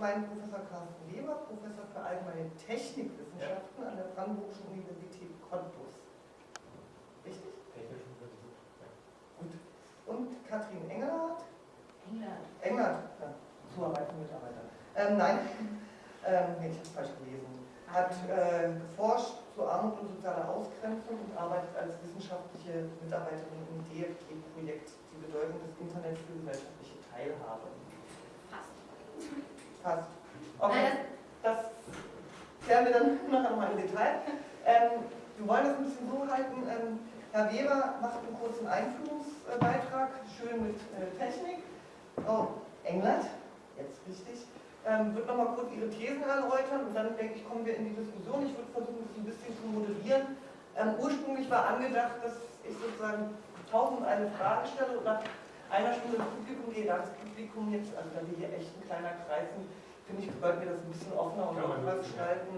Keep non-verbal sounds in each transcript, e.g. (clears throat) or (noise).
meinen Professor Carsten Weber, Professor für Allgemeine Technikwissenschaften an der Brandenburgischen Universität Cottbus. Richtig? Technisch Gut. Und Katrin Engelhardt, England. Engelhardt, ja, zuarbeitende Mitarbeiter. Ähm, nein, ähm, nee, ich habe es falsch gelesen. Hat äh, geforscht zu Armut und sozialer Ausgrenzung und arbeitet als wissenschaftliche Mitarbeiterin im DFG-Projekt Die Bedeutung des Internets für gesellschaftliche Teilhabe. Passt. Passt. Okay, das klären wir dann (laughs) nachher nochmal im Detail. Ähm, wir wollen das ein bisschen so halten. Ähm, Herr Weber macht einen kurzen Einführungsbeitrag, schön mit äh, Technik. Oh, England, jetzt richtig. Ähm, wird nochmal kurz Ihre Thesen erläutern und dann denke ich, kommen wir in die Diskussion. Ich würde versuchen, das ein bisschen zu moderieren. Ähm, ursprünglich war angedacht, dass ich sozusagen tausend eine Frage stelle und nach einer Stunde ins Publikum gehe, da das Publikum jetzt, also da wir hier echt ein kleiner Kreis sind, finde ich, sollten wir das ein bisschen offener und nutzen, gestalten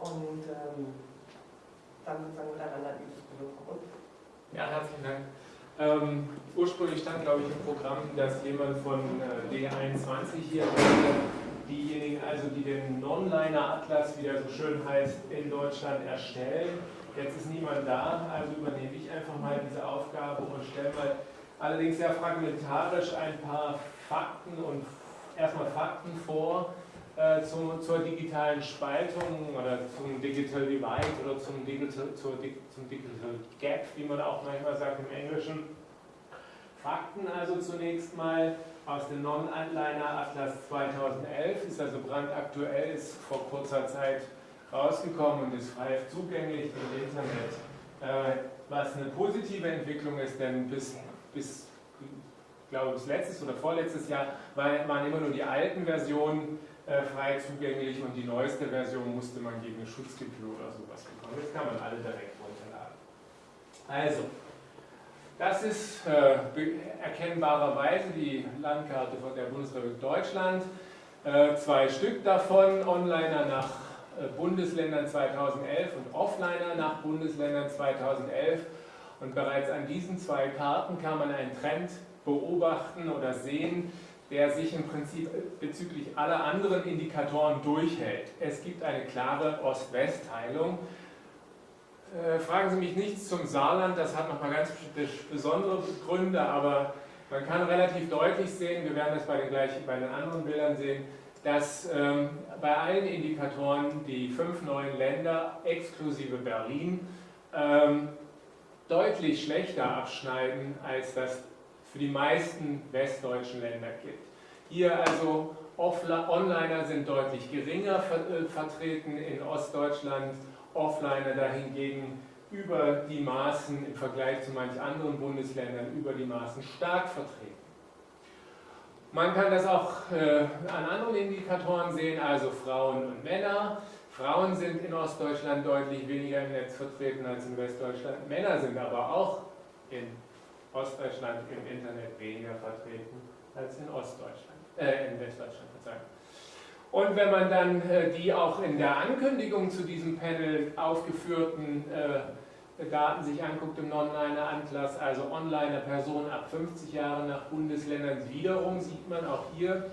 und ähm, dann sozusagen miteinander in die Diskussion Ja, herzlichen Dank. Ähm, ursprünglich stand, glaube ich, im Programm, dass jemand von äh, D21 hier. Diejenigen, also die den Non-Liner-Atlas, wie der so schön heißt, in Deutschland erstellen. Jetzt ist niemand da, also übernehme ich einfach mal diese Aufgabe und stelle mal allerdings sehr fragmentarisch ein paar Fakten und erstmal Fakten vor äh, zum, zur digitalen Spaltung oder zum Digital Divide oder zum Digital, zur, zum Digital Gap, wie man auch manchmal sagt im Englischen. Fakten also zunächst mal aus dem Non-Liner Atlas 2011, ist also brandaktuell, ist vor kurzer Zeit rausgekommen und ist frei zugänglich im Internet. Äh, was eine positive Entwicklung ist, denn bis, bis ich glaube bis letztes oder vorletztes Jahr waren immer nur die alten Versionen äh, frei zugänglich und die neueste Version musste man gegen eine Schutzgebühr oder sowas bekommen. Jetzt kann man alle direkt runterladen. Also, das ist äh, erkennbarerweise die Landkarte von der Bundesrepublik Deutschland. Äh, zwei Stück davon, Onliner nach äh, Bundesländern 2011 und Offliner nach Bundesländern 2011. Und bereits an diesen zwei Karten kann man einen Trend beobachten oder sehen, der sich im Prinzip bezüglich aller anderen Indikatoren durchhält. Es gibt eine klare Ost-West-Teilung. Äh, fragen Sie mich nichts zum Saarland, das hat nochmal ganz bes- besondere Gründe, aber man kann relativ deutlich sehen, wir werden das bei den, gleichen, bei den anderen Bildern sehen, dass ähm, bei allen Indikatoren die fünf neuen Länder exklusive Berlin ähm, deutlich schlechter abschneiden, als das für die meisten westdeutschen Länder gilt. Hier also Onliner sind deutlich geringer äh, vertreten in Ostdeutschland, Offliner dahingegen über die Maßen im Vergleich zu manch anderen Bundesländern über die Maßen stark vertreten. Man kann das auch äh, an anderen Indikatoren sehen, also Frauen und Männer. Frauen sind in Ostdeutschland deutlich weniger im Netz vertreten als in Westdeutschland. Männer sind aber auch in Ostdeutschland im Internet weniger vertreten als in Ostdeutschland, äh, in Westdeutschland, Verzeihung. Und wenn man dann äh, die auch in der Ankündigung zu diesem Panel aufgeführten äh, Daten sich anguckt im Non-Liner-Atlas, also Onliner Personen ab 50 Jahren nach Bundesländern, wiederum sieht man auch hier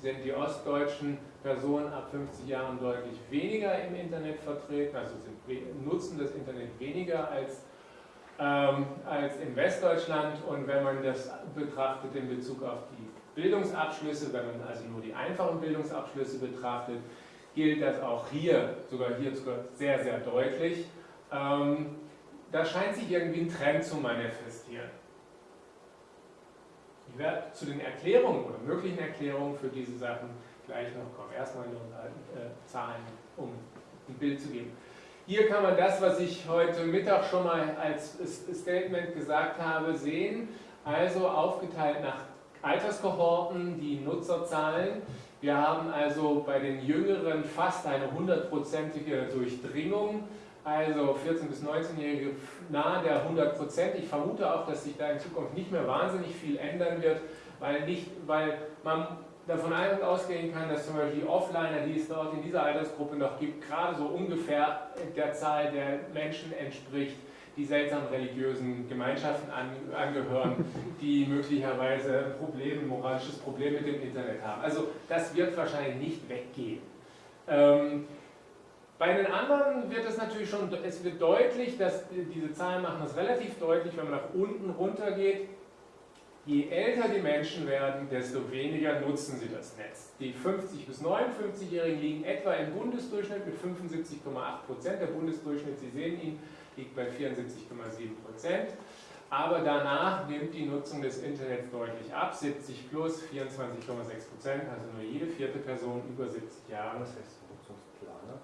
sind die ostdeutschen Personen ab 50 Jahren deutlich weniger im Internet vertreten, also sind, nutzen das Internet weniger als, ähm, als in Westdeutschland. Und wenn man das betrachtet in Bezug auf die Bildungsabschlüsse, wenn man also nur die einfachen Bildungsabschlüsse betrachtet, gilt das auch hier, sogar hier sogar sehr, sehr deutlich. Ähm, da scheint sich irgendwie ein Trend zu manifestieren. Ich werde zu den Erklärungen oder möglichen Erklärungen für diese Sachen gleich noch kommen. Erstmal nur äh, Zahlen, um ein Bild zu geben. Hier kann man das, was ich heute Mittag schon mal als Statement gesagt habe, sehen. Also aufgeteilt nach Alterskohorten, die Nutzerzahlen. Wir haben also bei den Jüngeren fast eine hundertprozentige Durchdringung. Also 14- bis 19-Jährige nahe der 100 Prozent. Ich vermute auch, dass sich da in Zukunft nicht mehr wahnsinnig viel ändern wird, weil, nicht, weil man davon ausgehen kann, dass zum Beispiel die Offliner, die es dort in dieser Altersgruppe noch gibt, gerade so ungefähr der Zahl der Menschen entspricht, die seltsamen religiösen Gemeinschaften an, angehören, die möglicherweise ein moralisches Problem mit dem Internet haben. Also das wird wahrscheinlich nicht weggehen. Ähm, bei den anderen wird es natürlich schon, es wird deutlich, dass diese Zahlen machen das relativ deutlich, wenn man nach unten runter geht. Je älter die Menschen werden, desto weniger nutzen sie das Netz. Die 50- bis 59-Jährigen liegen etwa im Bundesdurchschnitt mit 75,8 Prozent. Der Bundesdurchschnitt, Sie sehen ihn, liegt bei 74,7 Prozent. Aber danach nimmt die Nutzung des Internets deutlich ab, 70 plus 24,6 Prozent, also nur jede vierte Person über 70 Jahre. Was heißt Nutzungsplaner?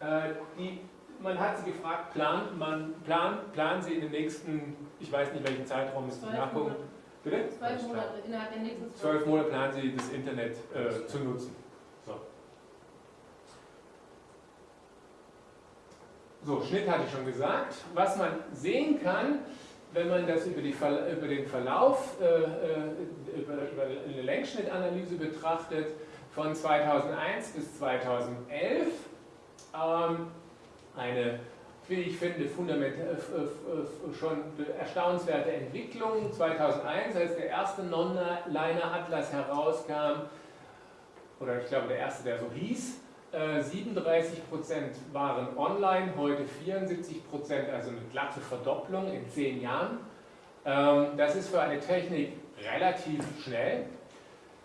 Äh, die, man hat sie gefragt, plant man, plan, planen Sie in den nächsten, ich weiß nicht welchen Zeitraum, müssen Sie Zwölf nachgucken. Bitte? Zwölf Monate, innerhalb der nächsten Zwölf Monate planen Sie das Internet äh, zu nutzen. So. so, Schnitt hatte ich schon gesagt. Was man sehen kann, wenn man das über, die, über den Verlauf, äh, äh, über, über eine Längsschnittanalyse betrachtet, von 2001 bis 2011, ähm, eine, wie ich finde, fundament, äh, äh, schon erstaunenswerte Entwicklung. 2001, als der erste Non-Liner-Atlas herauskam, oder ich glaube der erste, der so hieß, 37% waren online, heute 74% also eine glatte Verdopplung in zehn Jahren. Ähm, das ist für eine Technik relativ schnell.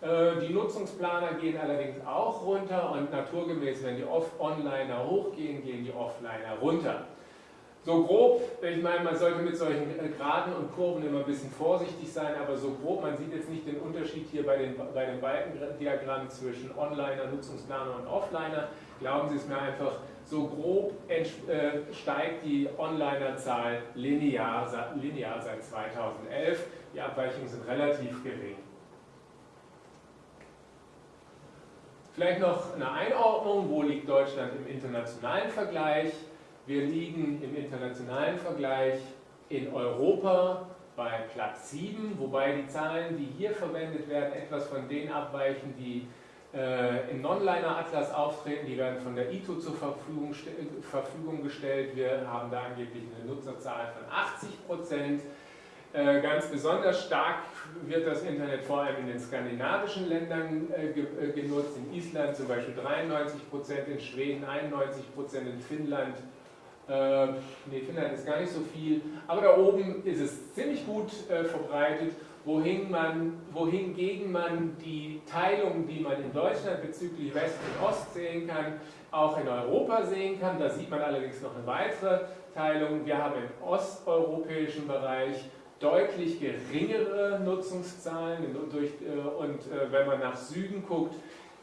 Äh, die Nutzungsplaner gehen allerdings auch runter und naturgemäß, wenn die Onliner hochgehen, gehen die Offliner runter. So grob, ich meine, man sollte mit solchen äh, Graden und Kurven immer ein bisschen vorsichtig sein, aber so grob, man sieht jetzt nicht den Unterschied hier bei, den, bei dem Balkendiagramm zwischen Onliner, Nutzungsplaner und Offliner. Glauben Sie es mir einfach, so grob äh, steigt die Onliner-Zahl linear, linear seit 2011. Die Abweichungen sind relativ gering. Vielleicht noch eine Einordnung, wo liegt Deutschland im internationalen Vergleich? Wir liegen im internationalen Vergleich in Europa bei Platz 7, wobei die Zahlen, die hier verwendet werden, etwas von denen abweichen, die äh, im Non-Liner-Atlas auftreten. Die werden von der ITO zur Verfügung, Verfügung, gestellt. Wir haben da angeblich eine Nutzerzahl von 80 Prozent. Äh, ganz besonders stark wird das Internet vor allem in den skandinavischen Ländern äh, ge äh, genutzt. In Island zum Beispiel 93 Prozent, in Schweden 91 Prozent, in Finnland äh, nee, Finnland ist gar nicht so viel, aber da oben ist es ziemlich gut äh, verbreitet, wohin man, wohingegen man die Teilung, die man in Deutschland bezüglich West und Ost sehen kann, auch in Europa sehen kann. Da sieht man allerdings noch eine weitere Teilung. Wir haben im osteuropäischen Bereich deutlich geringere Nutzungszahlen durch, äh, und äh, wenn man nach Süden guckt,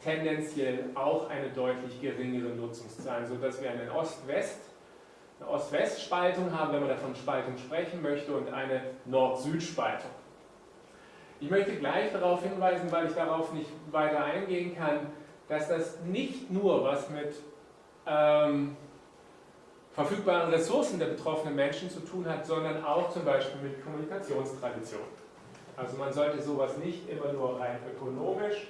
tendenziell auch eine deutlich geringere Nutzungszahl, sodass wir einen Ost-West eine Ost-West-Spaltung haben, wenn man davon Spaltung sprechen möchte, und eine Nord-Süd-Spaltung. Ich möchte gleich darauf hinweisen, weil ich darauf nicht weiter eingehen kann, dass das nicht nur was mit ähm, verfügbaren Ressourcen der betroffenen Menschen zu tun hat, sondern auch zum Beispiel mit Kommunikationstradition. Also man sollte sowas nicht immer nur rein ökonomisch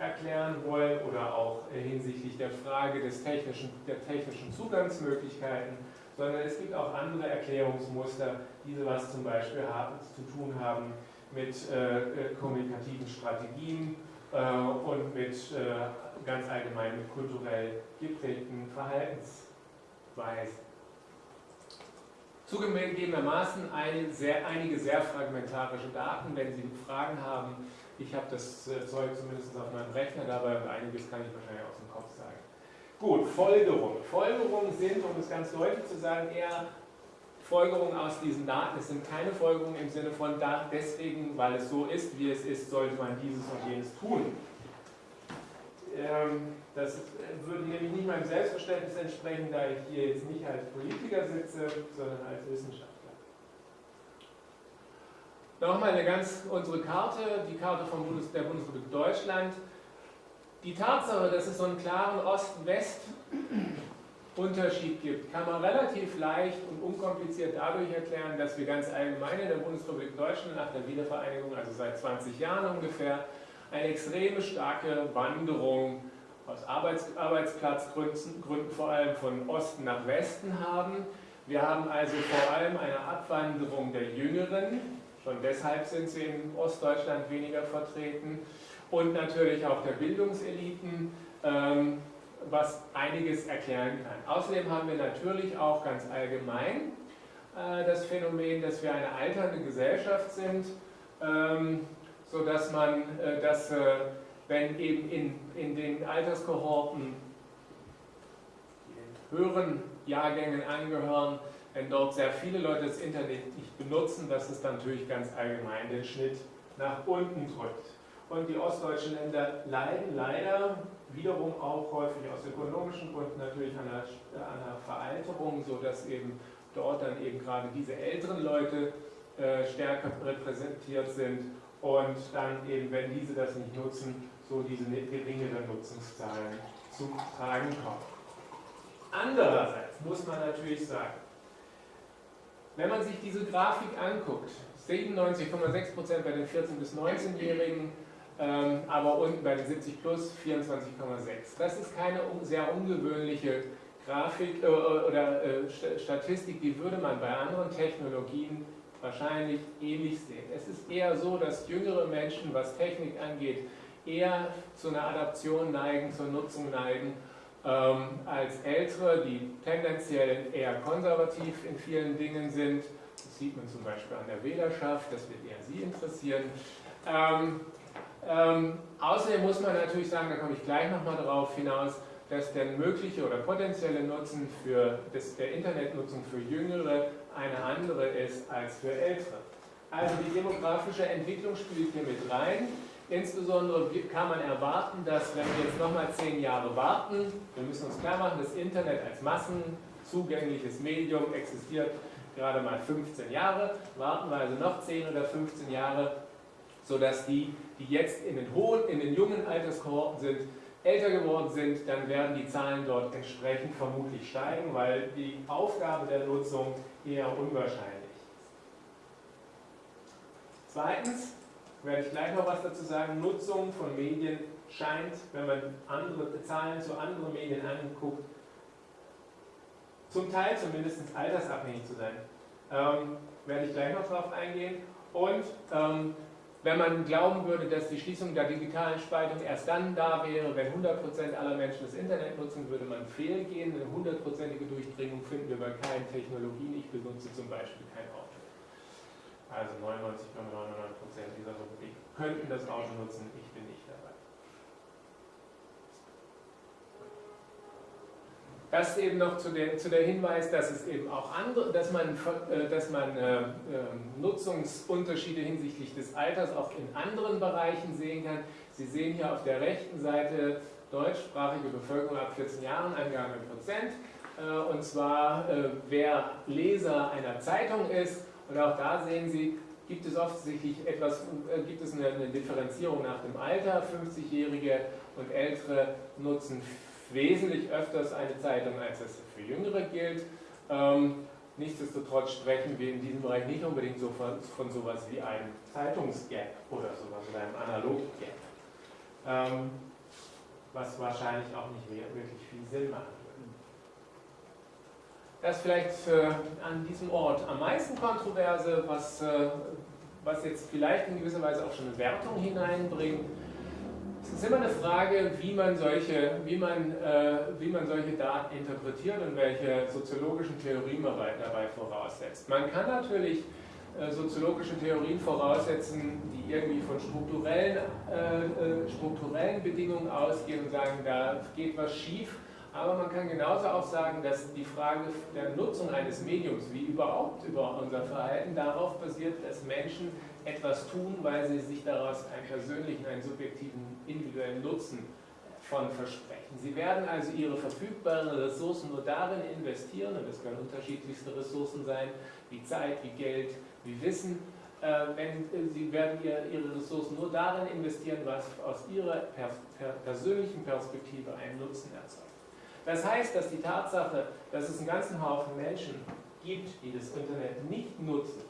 erklären wollen oder auch hinsichtlich der Frage des technischen, der technischen Zugangsmöglichkeiten, sondern es gibt auch andere Erklärungsmuster, die was zum Beispiel haben, zu tun haben mit äh, äh, kommunikativen Strategien äh, und mit äh, ganz allgemein mit kulturell geprägten Verhaltensweisen. Zugegebenermaßen eine sehr, einige sehr fragmentarische Daten. Wenn Sie Fragen haben, ich habe das äh, Zeug zumindest auf meinem Rechner dabei und einiges kann ich wahrscheinlich aus dem Kopf sagen. Gut, Folgerungen. Folgerungen sind, um es ganz deutlich zu sagen, eher Folgerungen aus diesen Daten. Es sind keine Folgerungen im Sinne von, da, deswegen, weil es so ist, wie es ist, sollte man dieses und jenes tun. Ähm, das würde nämlich nicht meinem Selbstverständnis entsprechen, da ich hier jetzt nicht als Politiker sitze, sondern als Wissenschaftler. Nochmal eine ganz unsere Karte, die Karte vom Bundes, der Bundesrepublik Deutschland. Die Tatsache, dass es so einen klaren Ost-West-Unterschied gibt, kann man relativ leicht und unkompliziert dadurch erklären, dass wir ganz allgemein in der Bundesrepublik Deutschland nach der Wiedervereinigung, also seit 20 Jahren ungefähr, eine extreme starke Wanderung aus Arbeits Arbeitsplatzgründen, Gründen vor allem von Osten nach Westen haben Wir haben also vor allem eine Abwanderung der Jüngeren, schon deshalb sind sie in Ostdeutschland weniger vertreten, und natürlich auch der Bildungseliten, ähm, was einiges erklären kann. Außerdem haben wir natürlich auch ganz allgemein äh, das Phänomen, dass wir eine alternde Gesellschaft sind, ähm, sodass man, äh, dass, äh, wenn eben in, in den Alterskohorten die höheren Jahrgängen angehören, wenn dort sehr viele Leute das Internet nicht benutzen, dass es dann natürlich ganz allgemein den Schnitt nach unten drückt. Und die ostdeutschen Länder leiden leider wiederum auch häufig aus ökonomischen Gründen natürlich an einer, an einer Veralterung, sodass eben dort dann eben gerade diese älteren Leute äh, stärker repräsentiert sind und dann eben, wenn diese das nicht nutzen, so diese geringeren Nutzungszahlen zu tragen kommen. Andererseits muss man natürlich sagen, wenn man sich diese Grafik anguckt, 97,6% bei den 14- bis 19-Jährigen, ähm, aber unten bei den 70 plus 24,6. Das ist keine sehr ungewöhnliche Grafik äh, oder äh, Statistik, die würde man bei anderen Technologien wahrscheinlich ähnlich sehen. Es ist eher so, dass jüngere Menschen, was Technik angeht, eher zu einer Adaption neigen, zur Nutzung neigen, ähm, als ältere, die tendenziell eher konservativ in vielen Dingen sind. Das sieht man zum Beispiel an der Wählerschaft, das wird eher Sie interessieren. Ähm, ähm, außerdem muss man natürlich sagen, da komme ich gleich nochmal darauf hinaus, dass der mögliche oder potenzielle Nutzen für das, der Internetnutzung für Jüngere eine andere ist als für Ältere. Also die demografische Entwicklung spielt hier mit rein. Insbesondere kann man erwarten, dass wenn wir jetzt nochmal zehn Jahre warten, wir müssen uns klar machen, das Internet als massenzugängliches Medium existiert gerade mal 15 Jahre, warten wir also noch 10 oder 15 Jahre, sodass die, die jetzt in den hohen, in den jungen Alterskohorten sind, älter geworden sind, dann werden die Zahlen dort entsprechend vermutlich steigen, weil die Aufgabe der Nutzung eher unwahrscheinlich ist. Zweitens werde ich gleich noch was dazu sagen, Nutzung von Medien scheint, wenn man andere Zahlen zu anderen Medien anguckt, zum Teil zumindest altersabhängig zu sein. Ähm, werde ich gleich noch darauf eingehen. Und ähm, wenn man glauben würde, dass die Schließung der digitalen Spaltung erst dann da wäre, wenn 100% aller Menschen das Internet nutzen, würde man fehlgehen. Eine hundertprozentige Durchdringung finden wir bei keinen Technologien. Ich benutze zum Beispiel kein Auto. Also 99,99% dieser Republik könnten das Auto nutzen, ich bin nicht dabei. Das eben noch zu der, zu der Hinweis, dass es eben auch andere, dass man, äh, dass man äh, ähm, Nutzungsunterschiede hinsichtlich des Alters auch in anderen Bereichen sehen kann. Sie sehen hier auf der rechten Seite deutschsprachige Bevölkerung ab 14 Jahren, Angabe in Prozent. Äh, und zwar, wer Leser einer Zeitung ist. Und auch da sehen Sie, gibt es offensichtlich etwas, gibt es eine, Differenzierung nach dem Alter. 50-Jährige und Ältere nutzen wesentlich öfters eine Zeitung, als es für Jüngere gilt. Ähm, nichtsdestotrotz sprechen wir in diesem Bereich nicht unbedingt so von, von sowas wie einem Zeitungsgap oder sowas oder einem Analog-Gap. Ähm, was wahrscheinlich auch nicht wirklich viel Sinn würde. Das vielleicht an diesem Ort am meisten Kontroverse, was, äh, was jetzt vielleicht in gewisser Weise auch schon eine Wertung hineinbringt, es ist immer eine Frage, wie man solche, wie man, äh, wie man solche Daten interpretiert und welche soziologischen Theorien man dabei voraussetzt. Man kann natürlich äh, soziologische Theorien voraussetzen, die irgendwie von strukturellen, äh, strukturellen Bedingungen ausgehen und sagen, da geht was schief. Aber man kann genauso auch sagen, dass die Frage der Nutzung eines Mediums, wie überhaupt über unser Verhalten, darauf basiert, dass Menschen etwas tun, weil sie sich daraus einen persönlichen, einen subjektiven, individuellen Nutzen von versprechen. Sie werden also ihre verfügbaren Ressourcen nur darin investieren, und das können unterschiedlichste Ressourcen sein, wie Zeit, wie Geld, wie Wissen, äh, wenn, äh, sie werden ihre Ressourcen nur darin investieren, was aus ihrer persönlichen Perspektive einen Nutzen erzeugt. Das heißt, dass die Tatsache, dass es einen ganzen Haufen Menschen gibt, die das Internet nicht nutzen,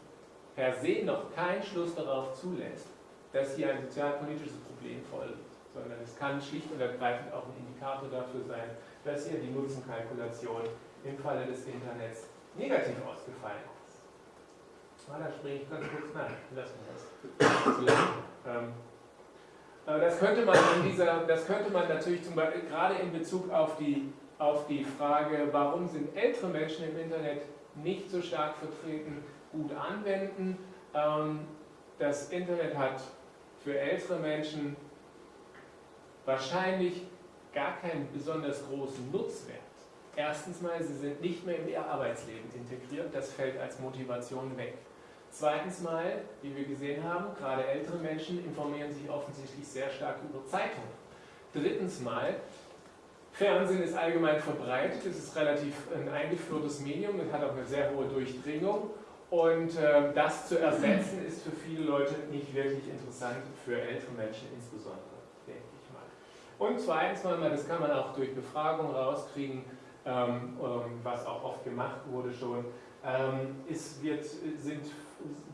per se noch keinen Schluss darauf zulässt, dass hier ein sozialpolitisches Problem vorliegt, sondern es kann schlicht und ergreifend auch ein Indikator dafür sein, dass hier die Nutzenkalkulation im Falle des Internets negativ ausgefallen ist. Ah, da springe ich ganz kurz nach. Lassen wir das. Ähm, das könnte man in dieser, das könnte man natürlich zum Beispiel gerade in Bezug auf die, auf die Frage, warum sind ältere Menschen im Internet nicht so stark vertreten, gut anwenden. Ähm, das Internet hat für ältere Menschen wahrscheinlich gar keinen besonders großen Nutzwert. Erstens mal, sie sind nicht mehr in ihr Arbeitsleben integriert, das fällt als Motivation weg. Zweitens mal, wie wir gesehen haben, gerade ältere Menschen informieren sich offensichtlich sehr stark über Zeitungen. Drittens mal, Fernsehen ist allgemein verbreitet, es ist relativ ein eingeführtes Medium, es hat auch eine sehr hohe Durchdringung. Und äh, das zu ersetzen ist für viele Leute nicht wirklich interessant, für ältere Menschen insbesondere, denke ich mal. Und zweitens mal, das kann man auch durch Befragung rauskriegen, ähm, ähm, was auch oft gemacht wurde schon, ähm, es wird, sind,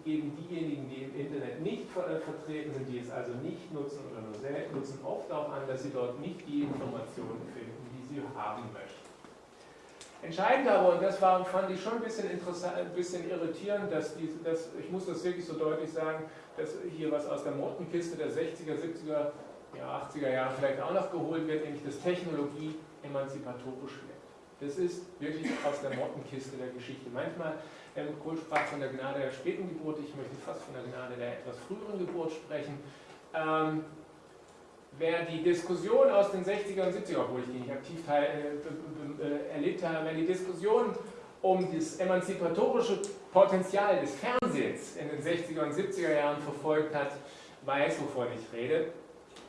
geben diejenigen, die im Internet nicht ver vertreten sind, die es also nicht nutzen oder nur selten nutzen, oft auch an, dass sie dort nicht die Informationen finden, die sie haben möchten. Entscheidend aber, und das war, fand ich schon ein bisschen, interessant, ein bisschen irritierend, dass, die, dass ich muss das wirklich so deutlich sagen, dass hier was aus der Mottenkiste der 60er, 70er, ja, 80er Jahre vielleicht auch noch geholt wird, nämlich dass Technologie emanzipatorisch wird. Das ist wirklich aus der Mottenkiste der Geschichte. Manchmal, Helmut Kohl sprach von der Gnade der späten Geburt, ich möchte fast von der Gnade der etwas früheren Geburt sprechen. Ähm, wer die Diskussion aus den 60er und 70er, obwohl ich die nicht aktiv teil, äh, äh, erlebt habe, wer die Diskussion um das emanzipatorische Potenzial des Fernsehens in den 60er und 70er Jahren verfolgt hat, weiß, wovon ich rede.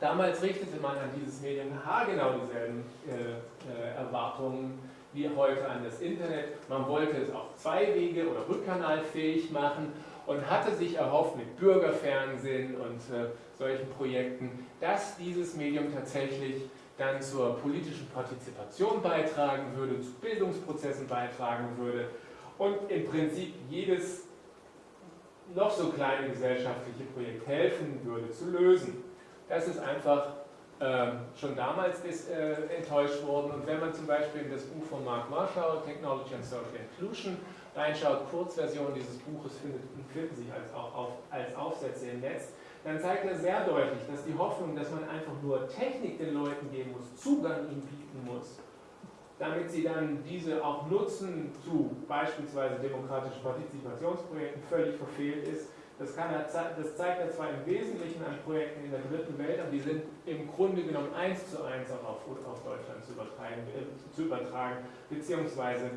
Damals richtete man an dieses Medium haargenau dieselben äh, äh, Erwartungen wie heute an das Internet. Man wollte es auch zweiwege- oder rückkanalfähig machen und hatte sich erhofft mit Bürgerfernsehen und äh, solchen Projekten, dass dieses Medium tatsächlich dann zur politischen Partizipation beitragen würde, zu Bildungsprozessen beitragen würde und im Prinzip jedes noch so kleine gesellschaftliche Projekt helfen würde zu lösen. Das ist einfach schon damals ist, äh, enttäuscht worden. Und wenn man zum Beispiel in das Buch von Mark Marshall, Technology and Social Inclusion, reinschaut, Kurzversion dieses Buches findet, finden sich als, auf, als Aufsätze im Netz, dann zeigt er sehr deutlich, dass die Hoffnung, dass man einfach nur Technik den Leuten geben muss, Zugang ihnen bieten muss, damit sie dann diese auch nutzen zu beispielsweise demokratischen Partizipationsprojekten, völlig verfehlt ist das, er, das zeigt er zwar im Wesentlichen an Projekten in der dritten Welt, aber die sind im Grunde genommen eins zu eins auch auf, auf Deutschland zu übertragen, äh, zu übertragen beziehungsweise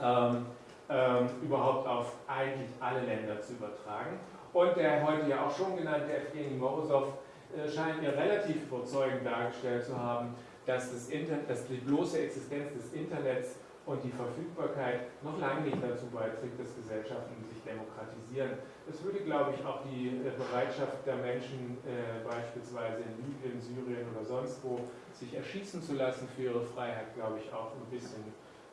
ähm, ähm, überhaupt auf eigentlich alle Länder zu übertragen. Und der heute ja auch schon genannte Evgeny Morozov äh, scheint mir relativ überzeugend dargestellt zu haben, dass, das Internet, dass die bloße Existenz des Internets und die Verfügbarkeit noch lange nicht dazu beiträgt, dass Gesellschaften sich demokratisieren. Es würde, glaube ich, auch die äh, Bereitschaft der Menschen, äh, beispielsweise in Libyen, Syrien oder sonst wo, sich erschießen zu lassen für ihre Freiheit, glaube ich, auch ein bisschen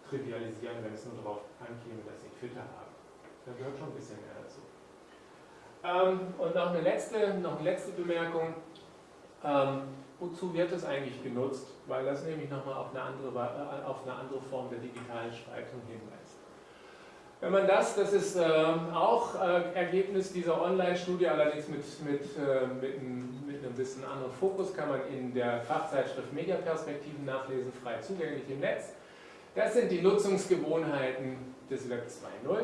trivialisieren, wenn es nur darauf ankäme, dass sie Twitter haben. Da gehört schon ein bisschen mehr dazu. Ähm, und noch eine letzte, noch eine letzte Bemerkung. Ähm, wozu wird es eigentlich genutzt? Weil das nämlich nochmal auf eine, andere, äh, auf eine andere Form der digitalen Spaltung hinweist. Wenn man das, das ist äh, auch äh, Ergebnis dieser Online-Studie, allerdings mit, mit, äh, mit, mit, einem bisschen anderen Fokus, kann man in der Fachzeitschrift Mediaperspektiven nachlesen, frei zugänglich im Netz. Das sind die Nutzungsgewohnheiten des Web 2.0.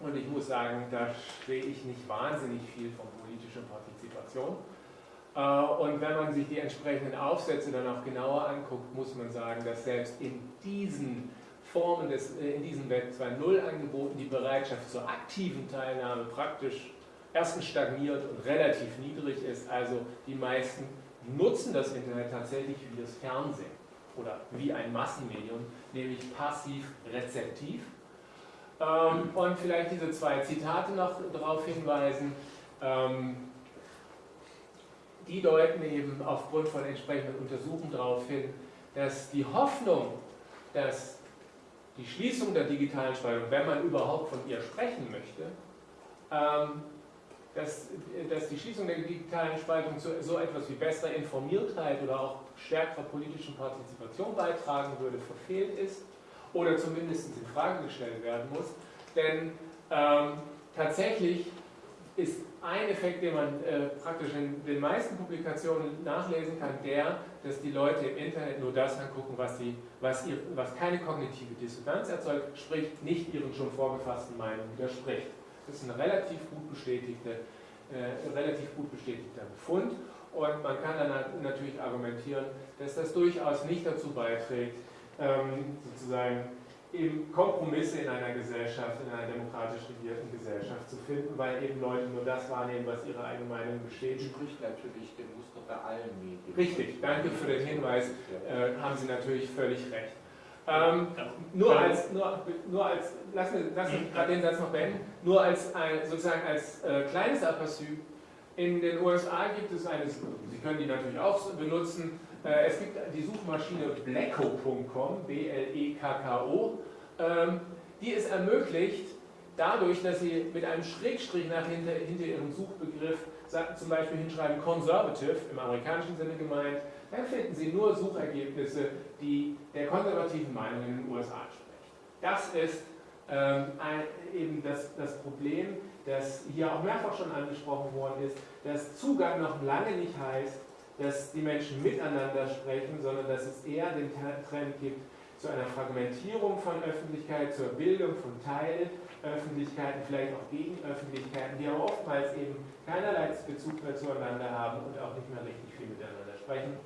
Und ich muss sagen, da stehe ich nicht wahnsinnig viel von politischer Partizipation. Äh, und wenn man sich die entsprechenden Aufsätze dann auch genauer anguckt, muss man sagen, dass selbst in diesen Formen des, äh, in diesen Web 2.0 Angeboten die Bereitschaft zur aktiven Teilnahme praktisch erstens stagniert und relativ niedrig ist. Also die meisten nutzen das Internet tatsächlich wie das Fernsehen oder wie ein Massenmedium, nämlich passiv rezeptiv. Ähm, und vielleicht diese zwei Zitate noch darauf hinweisen. Die deuten eben aufgrund von entsprechenden Untersuchungen darauf hin, dass die Hoffnung, dass die Schließung der digitalen Spaltung, wenn man überhaupt von ihr sprechen möchte, ähm, dass, dass, die Schließung der digitalen Spaltung zu so etwas wie besserer Informiertheit oder auch stärkerer politischen Partizipation beitragen würde, verfehlt ist. oder zumindest in Frage gestellt werden muss. Denn ähm, tatsächlich ist ein Effekt, den man äh, praktisch in den meisten Publikationen nachlesen kann, der, dass die Leute im Internet nur das angucken, was, sie, was, ihr, was keine kognitive Dissonanz erzeugt, sprich nicht ihren schon vorgefassten Meinungen widerspricht. Das ist ein relativ gut, bestätigte, äh, relativ gut bestätigter Befund und man kann dann natürlich argumentieren, dass das durchaus nicht dazu beiträgt, ähm, sozusagen eben Kompromisse in einer Gesellschaft, in einer demokratisch regierten Gesellschaft zu finden, weil eben Leute nur das wahrnehmen, was ihre eigene Meinung bestätigt. Spricht natürlich dem Muster bei allen Medien. Richtig, danke für den Hinweis, äh, haben Sie natürlich völlig recht. Ähm, nur als, nur, nur als, lassen wir, lassen wir gerade den Satz noch beenden, nur als ein, sozusagen als äh, kleines Aperçu, in den USA gibt es eine, Sie können die natürlich auch benutzen, äh, es gibt die Suchmaschine Blecko.com, B-L-E-K-K-O, ähm, die es ermöglicht, dadurch, dass Sie mit einem Schrägstrich nach hinter, hinter Ihrem Suchbegriff zum Beispiel hinschreiben Conservative, im amerikanischen Sinne gemeint, dann finden Sie nur Suchergebnisse, die der konservativen Meinung in den USA entsprechen. Das ist ähm, ein, eben das, das Problem, das hier auch mehrfach schon angesprochen worden ist, dass Zugang noch lange nicht heißt, dass die Menschen miteinander sprechen, sondern dass es eher den Trend gibt zu einer Fragmentierung von Öffentlichkeit, zur Bildung von Teilöffentlichkeiten, vielleicht auch Gegenöffentlichkeiten, die aber oftmals eben keinerlei Bezug mehr zueinander haben und auch nicht mehr richtig viel miteinander sprechen.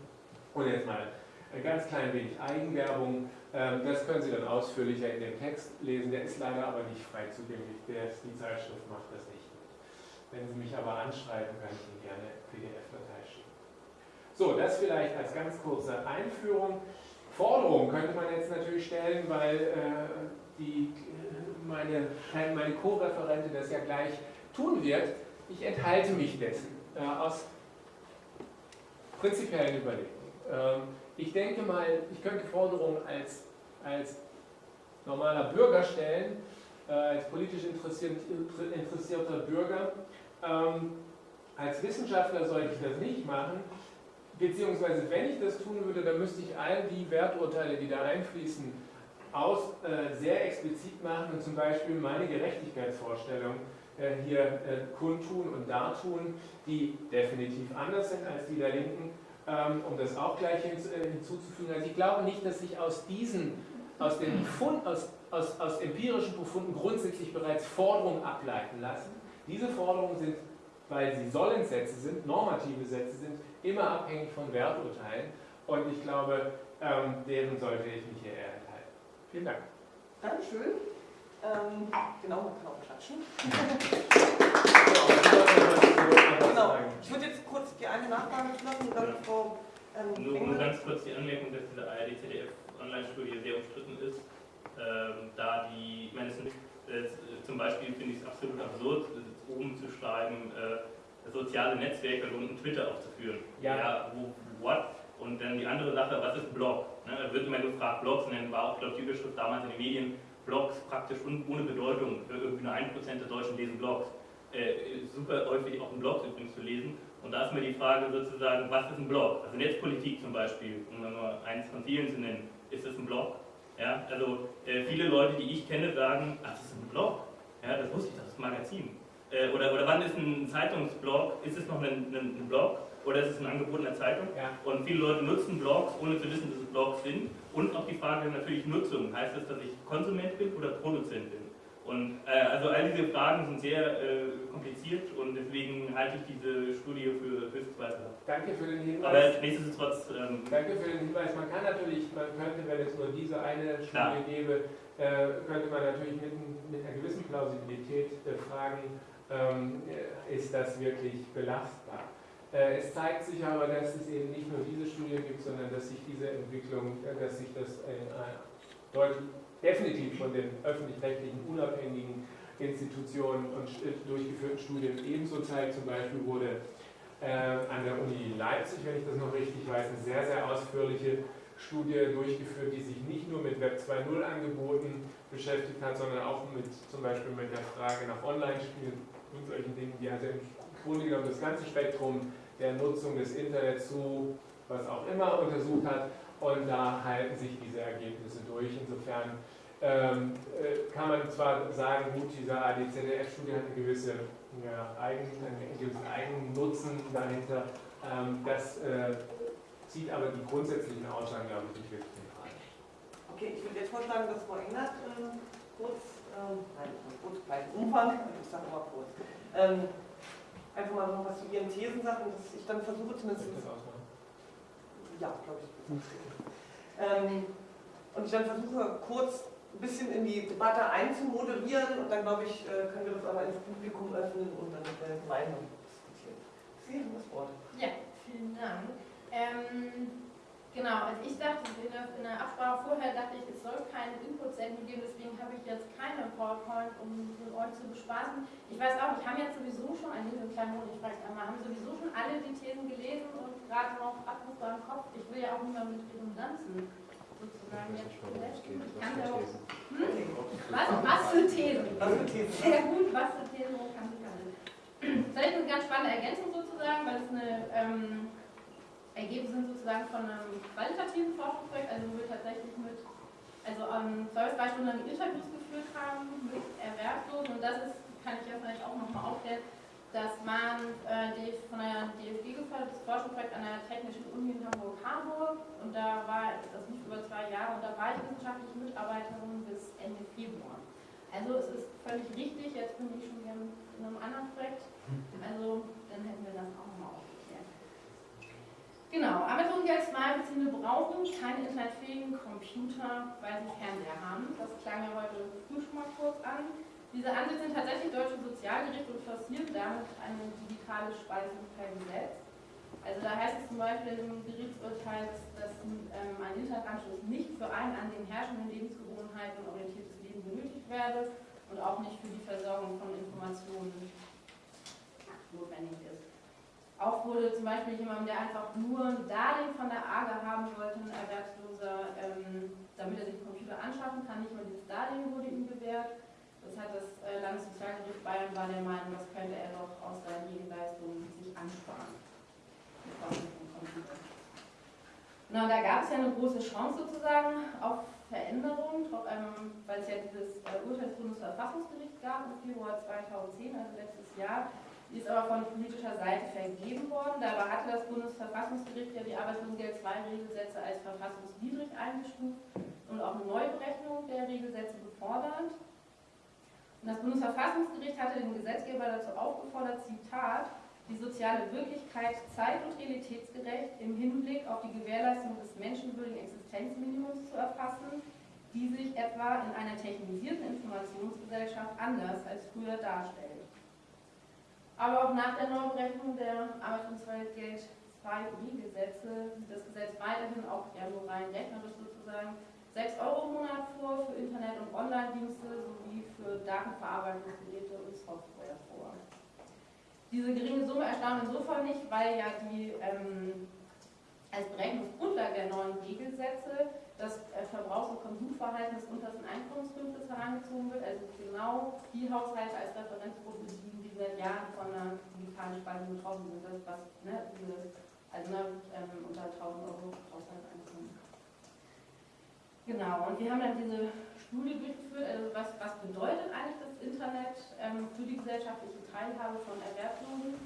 Und jetzt mal ein ganz klein wenig Eigenwerbung. Ähm, das können Sie dann ausführlicher in dem Text lesen. Der ist leider aber nicht frei zugänglich. Die Zeitschrift macht das nicht. Wenn Sie mich aber anschreiben, kann ich Ihnen gerne PDF-Datei so, das vielleicht als ganz kurze Einführung. Forderungen könnte man jetzt natürlich stellen, weil äh, die, meine, meine Co-Referentin das ja gleich tun wird. Ich enthalte mich dessen äh, aus prinzipiellen Überlegungen. Ähm, ich denke mal, ich könnte Forderungen als, als normaler Bürger stellen, äh, als politisch interessierter Bürger. Ähm, als Wissenschaftler sollte ich das nicht machen, beziehungsweise wenn ich das tun würde, dann müsste ich all die Werturteile, die da einfließen, aus, äh, sehr explizit machen und zum Beispiel meine Gerechtigkeitsvorstellung äh, hier äh, kundtun und dartun, die definitiv anders sind als die der Linken, ähm, um das auch gleich hin, äh, hinzuzufügen. Also ich glaube nicht, dass sich aus diesen, aus den Befund, aus, aus, aus empirischen Befunden grundsätzlich bereits Forderungen ableiten lassen. Diese Forderungen sind, weil sie Sollenssätze sind, normative Sätze sind, immer abhängig von Werturteilen und ich glaube, ähm, deren sollte ich mich hier eher enthalten. Vielen Dank. Dankeschön. Ähm, genau, man kann auch klatschen. genau. Ich würde jetzt kurz die eine Nachfrage lassen und dann Frau ähm, Nur, nur ganz kurz die Anmerkung, dass diese ARD-ZDF-Online-Studie sehr umstritten ist, ähm, da die, ich meine, es äh, zum Beispiel finde ich es absolut absurd, oben zu schreiben, äh, soziale Netzwerke und unten Twitter aufzuführen. Ja. ja wo, what? Und dann die andere Sache, was ist Blog? Ne, da wird immer gefragt, Blogs, und dann war auch, glaube ich, die Überschrift damals in den Medien, Blogs praktisch ohne Bedeutung, irgendwie nur 1% der Deutschen lesen Blogs. Äh, super häufig auch in Blogs übrigens zu lesen. Und da ist mir die Frage sozusagen, was ist ein Blog? Also Netzpolitik zum Beispiel, um nur eins von vielen zu nennen, ist das ein Blog? Ja, also äh, viele Leute, die ich kenne, sagen, ach, das ist ein Blog. Ja, das wusste ich, das ist ein Magazin. Äh, oder, oder wann ist ein Zeitungsblog, ist es noch ein, ein, ein Blog oder ist es ein Angebot in der Zeitung? Ja. Und viele Leute nutzen Blogs, ohne zu wissen, dass es Blogs sind. Und auch die Frage natürlich Nutzung. Heißt das, dass ich Konsument bin oder Produzent bin? Und äh, also all diese Fragen sind sehr äh, kompliziert und deswegen halte ich diese Studie für höchst zweifelhaft. Danke für den Hinweis. Aber nichtsdestotrotz. Ähm, Danke für den Hinweis. Man kann natürlich, man könnte, wenn es nur diese eine Studie klar. gäbe, äh, könnte man natürlich mit, mit einer gewissen Plausibilität fragen, ist das wirklich belastbar. Äh, es zeigt sich aber, dass es eben nicht nur diese Studie gibt, sondern dass sich diese Entwicklung, äh, dass sich das deutlich, definitiv von den öffentlich-rechtlichen unabhängigen Institutionen und durchgeführten Studien ebenso zeigt. Zum Beispiel wurde an der Uni Leipzig, wenn ich das noch richtig weiß, eine sehr, sehr ausführliche Studie durchgeführt, die sich nicht nur mit Web 2.0 Angeboten beschäftigt hat, sondern auch mit zum Beispiel mit der Frage nach Online-Spielen und solchen Dingen, die also im Grunde genommen das ganze Spektrum der Nutzung des Internets zu was auch immer untersucht hat. und da halten sich diese Ergebnisse durch. Insofern ähm, äh, kann man zwar sagen, gut, diese ADZDF-Studie hat eine gewisse, ja, Eigen, einen gewissen Eigennutzen dahinter, ähm, das äh, zieht aber die grundsätzlichen Aussagen, glaube ich, nicht wirklich in Frage. Okay, ich würde jetzt vorschlagen, dass Frau Engert äh, kurz, ähm, nein, nicht kurz, gleich Umfang, ich sage mal kurz, ähm, einfach mal noch was zu Ihren Thesen sagt und dass ich dann versuche zumindest, ja, glaube ich, ähm, und ich dann versuche kurz ein bisschen in die Debatte einzumoderieren und dann glaube ich, äh, können wir das aber ins Publikum öffnen und dann äh, gemeinsam diskutieren. Sie haben das Wort. Ja, vielen Dank. Ähm, genau, also ich dachte, in der, in der Absprache vorher dachte ich, es soll keine Input-Sendung geben, deswegen habe ich jetzt keine PowerPoint, um mit euch zu bespaßen. Ich weiß auch, ich habe jetzt sowieso schon, ein kleinen Monat, ich frage einmal, haben sowieso schon alle die Thesen gelesen und gerade noch Abrufe am Kopf. Ich will ja auch nicht mehr mit Redundanzen sozusagen jetzt belästigen. Ich kann ja auch, hm? was, was für Thesen? Was für Thesen? Sehr gut, was für Thesen wo kann ich alles. Vielleicht eine ganz spannende Ergänzung sozusagen, weil es eine ähm, Ergebnisse sind sozusagen von einem qualitativen Forschungsprojekt, also wo wir tatsächlich mit, also ähm, zwei bis drei Stunden lang Interviews geführt haben mit Erwerbslosen und das ist, kann ich ja vielleicht auch nochmal aufklären, dass man äh, von der DFG gefördertes Forschungsprojekt an der Technischen Uni in Hamburg-Harburg und da war das nicht über zwei Jahre und da war ich wissenschaftliche Mitarbeiterin bis Ende Februar. Also es ist völlig richtig, jetzt bin ich schon wieder in einem anderen Projekt, also dann hätten wir das auch. Genau, Arbeitslosengeld-Beziehende brauchen keine internetfähigen Computer, weil sie Fernseher haben. Das klang ja heute früh schon mal kurz an. Diese Ansicht sind tatsächlich deutsche Sozialgerichte und forcieren damit eine digitale Speisung per Gesetz. Also da heißt es zum Beispiel im Gerichtsurteil, dass ähm, ein Internetanschluss nicht für ein an den herrschenden Lebensgewohnheiten orientiertes Leben benötigt werde und auch nicht für die Versorgung von Informationen notwendig ist. Auch wurde zum Beispiel jemand, der einfach nur ein Darlehen von der AGE haben wollte, ein Erwerbsloser, ähm, damit er sich einen Computer anschaffen kann, nicht mal dieses Darlehen wurde ihm gewährt. Das hat das äh, Landessozialgericht Bayern war der Meinung, das könnte er doch aus seinen Nebenleistungen sich ansparen. Na, da gab es ja eine große Chance sozusagen auf Veränderung, weil es ja dieses äh, Urteil des Bundesverfassungsgerichts gab im Februar 2010, also letztes Jahr. Die ist aber von politischer Seite vergeben worden. Dabei hatte das Bundesverfassungsgericht ja die Arbeitslosengeld 2 Regelsätze als verfassungswidrig eingestuft und auch eine Neuberechnung der Regelsätze gefordert. Und das Bundesverfassungsgericht hatte den Gesetzgeber dazu aufgefordert, Zitat, die soziale Wirklichkeit zeit- und realitätsgerecht im Hinblick auf die Gewährleistung des menschenwürdigen Existenzminimums zu erfassen, die sich etwa in einer technisierten Informationsgesellschaft anders als früher darstellt. Aber auch nach der Neuberechnung der Arbeitslosengeld 2 Regelsätze sieht das Gesetz weiterhin auch ja nur rein rechnerisch sozusagen 6 Euro im Monat vor für Internet- und Online-Dienste sowie für Datenverarbeitungsgeräte und Software vor. Diese geringe Summe erstaunt insofern nicht, weil ja die ähm, als Berechnungsgrundlage der neuen Regelsätze das äh, Verbrauchs- und Konsumverhalten des untersten Einkommensdurchschnitts herangezogen wird, also genau die Haushalte als Referenzgruppe, die seit Jahren von einer digitalen Spaltung betroffen sind, das was ne, diese, also ne, ähm, unter 1000 Euro Haushaltseinkommen. Genau, und wir haben dann diese Studie durchgeführt, also was, was bedeutet eigentlich das Internet ähm, für die gesellschaftliche Teilhabe von Erwerbslosen?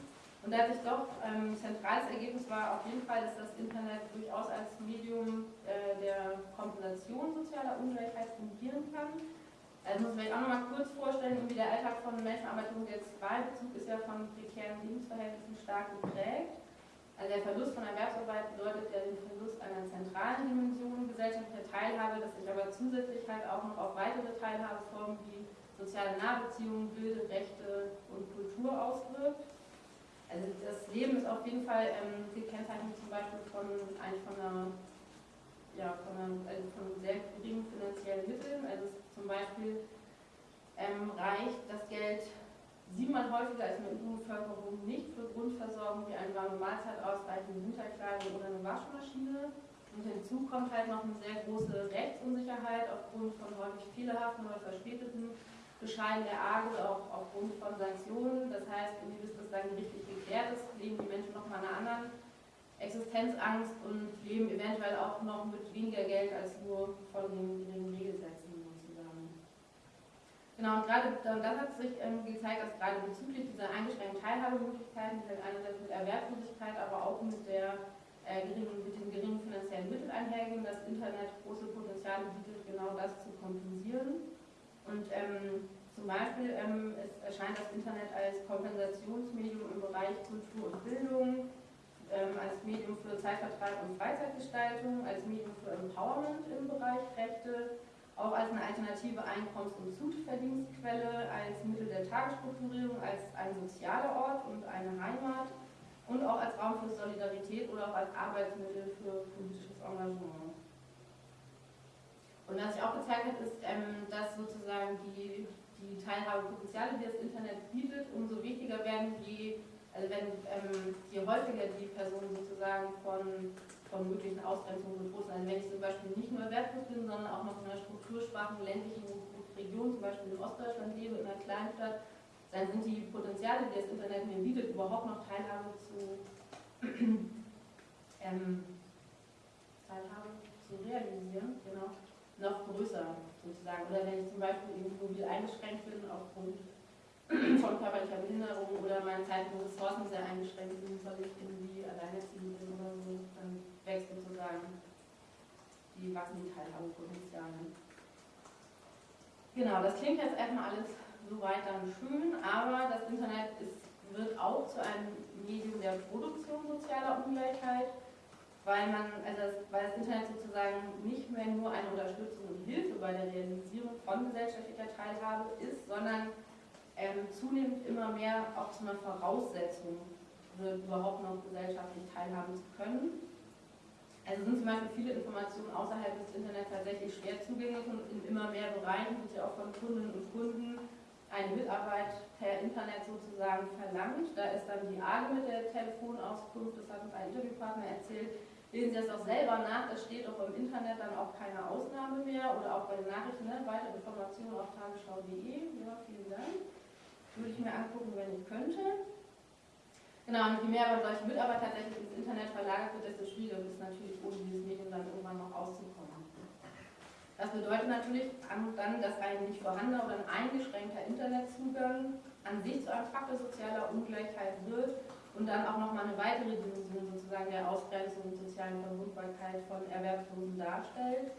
Und da hat sich doch ähm, zentrales Ergebnis war auf jeden Fall, dass das Internet durchaus als Medium äh, der Kompensation sozialer Ungleichheit fungieren kann. Also muss man sich auch nochmal kurz vorstellen, wie der Alltag von Menschen Arbeitslosengeld jetzt war. Bezug ist ja von prekären Lebensverhältnissen stark geprägt. Also der Verlust von Erwerbsarbeit bedeutet ja den Verlust einer zentralen Dimension gesellschaftlicher Teilhabe, das sich aber zusätzlich halt auch noch auf weitere Teilhabeformen wie soziale Nahbeziehungen, Bilde, Rechte und Kultur auswirkt. Also das Leben ist auf jeden Fall ähm, gekennzeichnet zum Beispiel von eigentlich von einer, ja, von, einer, also von sehr geringen finanziellen Mitteln. Also zum Beispiel ähm, reicht das Geld siebenmal häufiger als in der übrigen Bevölkerung nicht für Grundversorgung wie eine warme Mahlzeit, ausreichende Winterkleidung oder eine Waschmaschine. Und hinzu kommt halt noch eine sehr große Rechtsunsicherheit aufgrund von häufig fehlerhaften oder verspäteten Bescheiden der AGE, auch aufgrund von Sanktionen. Das heißt, bis das dann gerichtlich geklärt ist, leben die Menschen nochmal einer anderen Existenzangst und leben eventuell auch noch mit weniger Geld als nur von den geringen Regelsätzen. Genau, und gerade dann hat sich ähm, gezeigt, dass gerade bezüglich dieser eingeschränkten Teilhabemöglichkeiten, die halt einerseits mit Erwerbslosigkeit, aber auch mit, der, äh, geringen, mit den geringen finanziellen Mitteln einhergehen, das Internet große Potenziale bietet, genau das zu kompensieren. Und ähm, zum Beispiel ähm, es erscheint das Internet als Kompensationsmedium im Bereich Kultur und Bildung, ähm, als Medium für Zeitvertreib und Freizeitgestaltung, als Medium für Empowerment im Bereich Rechte, auch als eine alternative Einkommens- und Zuverdienstquelle, als Mittel der Tagesstrukturierung, als ein sozialer Ort und eine Heimat und auch als Raum für Solidarität oder auch als Arbeitsmittel für politisches Engagement. Und was sich auch gezeigt hat, ist, ähm, dass sozusagen die, die Teilhabepotenziale, die das Internet bietet, umso wichtiger werden, je also wenn ähm, je häufiger die Personen sozusagen von, von möglichen Ausgrenzungen bedroht sind, also wenn ich zum Beispiel nicht nur erwerbslos bin, sondern auch noch in einer strukturschwachen ländlichen Region, zum Beispiel in Ostdeutschland lebe, in einer Kleinstadt, dann sind die Potenziale, die das Internet mir bietet, überhaupt noch Teilhabe zu, (clears throat) ähm, Teilhabe zu realisieren, genau, noch größer sozusagen. Oder wenn ich zum Beispiel eben mobil eingeschränkt bin aufgrund (clears throat) von körperlicher Behinderung oder meine zeitlichen Ressourcen sehr eingeschränkt sind, soll ich irgendwie alleinerziehend bin oder so, dann wächst sozusagen die wachsende Teilhabepotenziale. Genau, das klingt jetzt erstmal alles soweit dann schön, aber das Internet ist, wird auch zu einem Medium der Produktion sozialer Ungleichheit, weil man, also das, weil das Internet sozusagen nicht mehr nur eine Unterstützung und Hilfe bei der Realisierung von gesellschaftlicher Teilhabe ist, sondern ähm, zunehmend immer mehr auch zu einer Voraussetzung wird, überhaupt noch gesellschaftlich teilhaben zu können. Also sind zum Beispiel viele Informationen außerhalb des Internets tatsächlich schwer zugänglich und in immer mehr Bereichen wird ja auch von Kundinnen und Kunden eine Mitarbeit per Internet sozusagen verlangt. Da ist dann die AGE mit der Telefonauskunft, das hat uns ein Interviewpartner erzählt. Lesen Sie das auch selber nach, es steht auch im Internet dann auch keine Ausnahme mehr oder auch bei den Nachrichten, ne? weitere Informationen auf tagesschau.de. Ja, vielen Dank würde ich mir angucken, wenn ich könnte. Genau, und je mehr aber solche Mitarbeit tatsächlich ins Internet verlagert wird, desto schwieriger wird es natürlich, ohne dieses Medium dann irgendwann noch auszukommen. Das bedeutet natürlich dann, dass ein nicht vorhandener oder ein eingeschränkter Internetzugang an sich zu einem Faktor sozialer Ungleichheit wird und dann auch nochmal eine weitere Dimension sozusagen der Ausgrenzung und sozialen Verwundbarkeit von Erwerbslosen darstellt,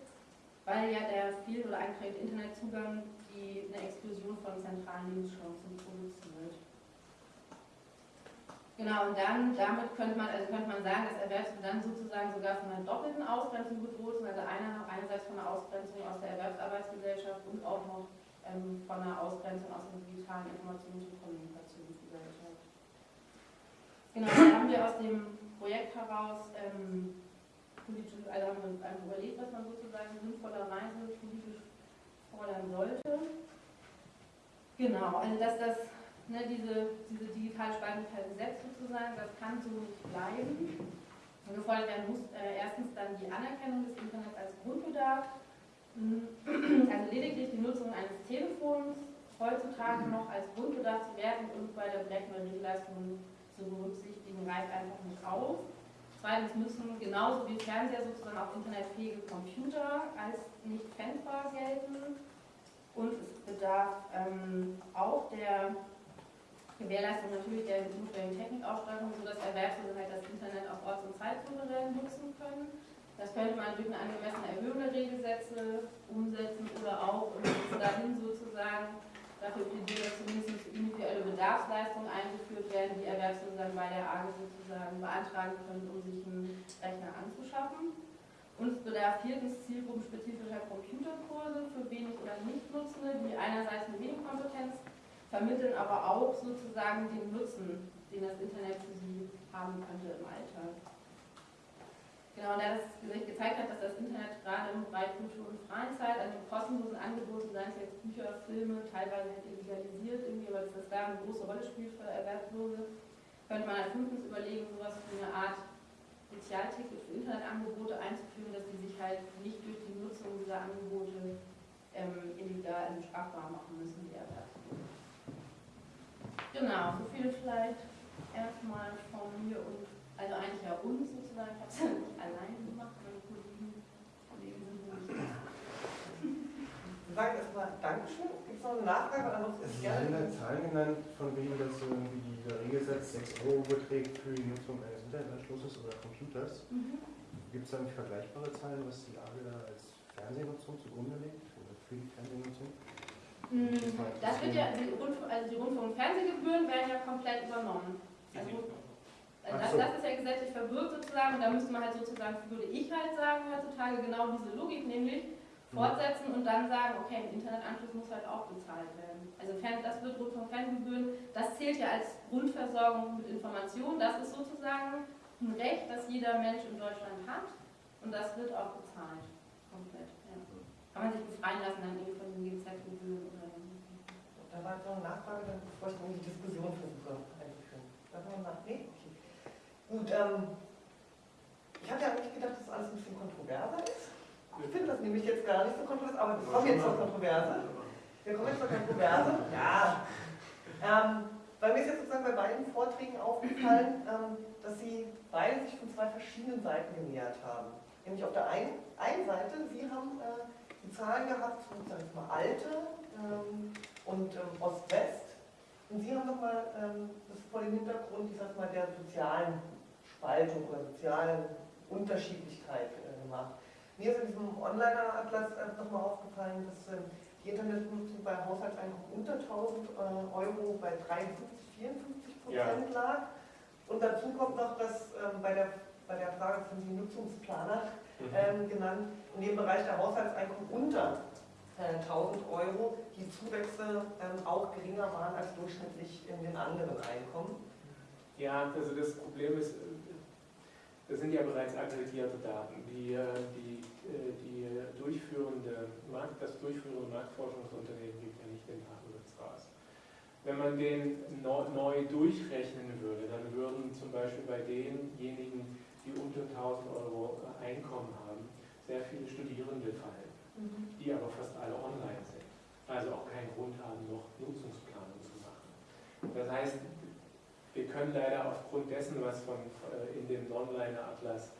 weil ja der fehl- oder eingeschränkte Internetzugang die eine Explosion von zentralen Lebenschancen produziert. Genau, und dann, damit könnte man, also könnte man sagen, dass Erwerbsmittel dann sozusagen sogar von einer doppelten Ausgrenzung bedroht sind, also einer, einerseits von einer Ausgrenzung aus der Erwerbsarbeitsgesellschaft und auch noch ähm, von einer Ausgrenzung aus der digitalen Informations- und Kommunikationsgesellschaft. Genau, da haben wir aus dem Projekt heraus ähm, politisch, also haben wir einfach überlegt, was man sozusagen sinnvollerweise politisch fordern sollte. Genau, also dass das, ne, diese, diese digitale per Gesetz sozusagen, das kann so nicht bleiben. Und gefordert werden muss äh, erstens dann die Anerkennung des Internets als Grundbedarf, (clears throat) also lediglich die Nutzung eines Telefons heutzutage noch als Grundbedarf zu werten und bei der Berechnung der Regelleistungen zu berücksichtigen, reicht einfach nicht aus. Zweitens müssen genauso wie Fernseher sozusagen auch internetfähige Computer als nicht pfändbar gelten. Und es bedarf ähm, auch der Gewährleistung natürlich der notwendigen Technikausstattung, sodass Erwerbslose halt das Internet auf Orts- und Zeitsouverän nutzen können. Das könnte man durch eine angemessene Erhöhung der Regelsätze umsetzen oder auch bis dahin sozusagen dafür plädieren, dass zumindest individuelle Bedarfsleistungen eingeführt werden, die Erwerbslose dann bei der AGE sozusagen beantragen können, um sich einen Rechner anzuschaffen. Und es bedarf viertens zielgruppenspezifischer Computerkurse für wenig oder nicht Nutzende, die einerseits eine Medienkompetenz vermitteln, aber auch sozusagen den Nutzen, den das Internet für sie haben könnte im Alltag. Genau, und da das sich gezeigt hat, dass das Internet gerade im Bereich Kultur und Freizeit, also kostenlosen Angeboten, seien es jetzt Bücher, Filme, teilweise halt illegalisiert irgendwie, dass das da eine große Rolle spielt für Erwerbslose, könnte man als fünftens überlegen, sowas wie eine Art Spezialticket für Internetangebote einzuführen, dass die sich halt nicht durch die Nutzung dieser Angebote ähm, illegal also strafbar machen müssen, die Erwerbslosen. Genau, so viel vielleicht erstmal von mir und Also eigentlich ja uns sozusagen, ich habe es ja nicht alleine gemacht, meine Kollegen, Kollegen sind wohl nicht da. Wir sagen erstmal Dankeschön. Gibt es noch eine Nachfrage? Ist Sie haben da gerne. Zahlen genannt, von wegen, dass irgendwie der Regelsatz 6 Euro beträgt für die Nutzung eines Internetanschlusses oder Computers. Gibt es da nicht vergleichbare Zahlen, was die AGE da als Fernsehnutzung zugrunde legt? Oder für die Fernsehnutzung? Mm, Das wird ja, die, Rundf also die Rundfunk- und Fernsehgebühren werden ja komplett übernommen. Also, also Ach das, das ist ja gesetzlich verbürgt sozusagen und da müsste man halt sozusagen, würde ich halt sagen heutzutage, genau diese Logik nämlich fortsetzen und dann sagen, okay, ein Internetanschluss muss halt auch bezahlt werden. Also das wird Rundfunk- und Fernsehgebühren, das zählt ja als Grundversorgung mit Informationen, das ist sozusagen ein Recht, das jeder Mensch in Deutschland hat und das wird auch bezahlt. Kann man sich befreien lassen dann irgendwie von den oder Da war jetzt noch eine Nachfrage, dann bevor ich in die Diskussion versuche einzuführen. Darf man nach? Nee? Okay. Gut, ähm, ich hatte eigentlich gedacht, dass alles ein bisschen kontroverser ist. Ich finde das nämlich jetzt gar nicht so kontrovers, aber wir kommen jetzt zur Kontroverse. Wir kommen jetzt zur Kontroverse. Ja. Ähm, weil mir ist jetzt sozusagen bei beiden Vorträgen aufgefallen, ähm, dass sie beide sich von zwei verschiedenen Seiten genähert haben. Nämlich auf der einen, einen Seite, Sie haben äh, Zahlen gehabt, sozusagen jetzt mal alte ähm, und ähm, Ost-West. Und Sie haben nochmal ähm, das vor dem Hintergrund, ich sag mal, der sozialen Spaltung oder sozialen Unterschiedlichkeit äh, gemacht. Mir ist in diesem Onliner-Atlas äh, nochmal aufgefallen, dass ähm, die Internetnutzung bei Haushaltseinkommen unter 1000 äh, Euro bei 53, 54 Prozent lag. Und dazu kommt noch, dass ähm, bei, der, bei der Frage von die Nutzungsplaner Mhm. Ähm, genannt, in dem Bereich der Haushaltseinkommen unter äh, 1000 Euro die Zuwächse ähm, auch geringer waren als durchschnittlich in den anderen Einkommen. Ja, also das Problem ist, äh, das sind ja bereits aggregierte Daten. Die, äh, die, äh, die durchführende Markt, das durchführende Marktforschungsunternehmen gibt ja nicht den Datensatz raus. Wenn man den neu, neu durchrechnen würde, dann würden zum Beispiel bei denjenigen, die unter 1000 Euro Einkommen haben, sehr viele Studierende fallen, die aber fast alle online sind. Also auch keinen Grund haben, noch Nutzungsplanung zu machen. Das heißt, wir können leider aufgrund dessen, was von, äh, in dem Non-Liner-Atlas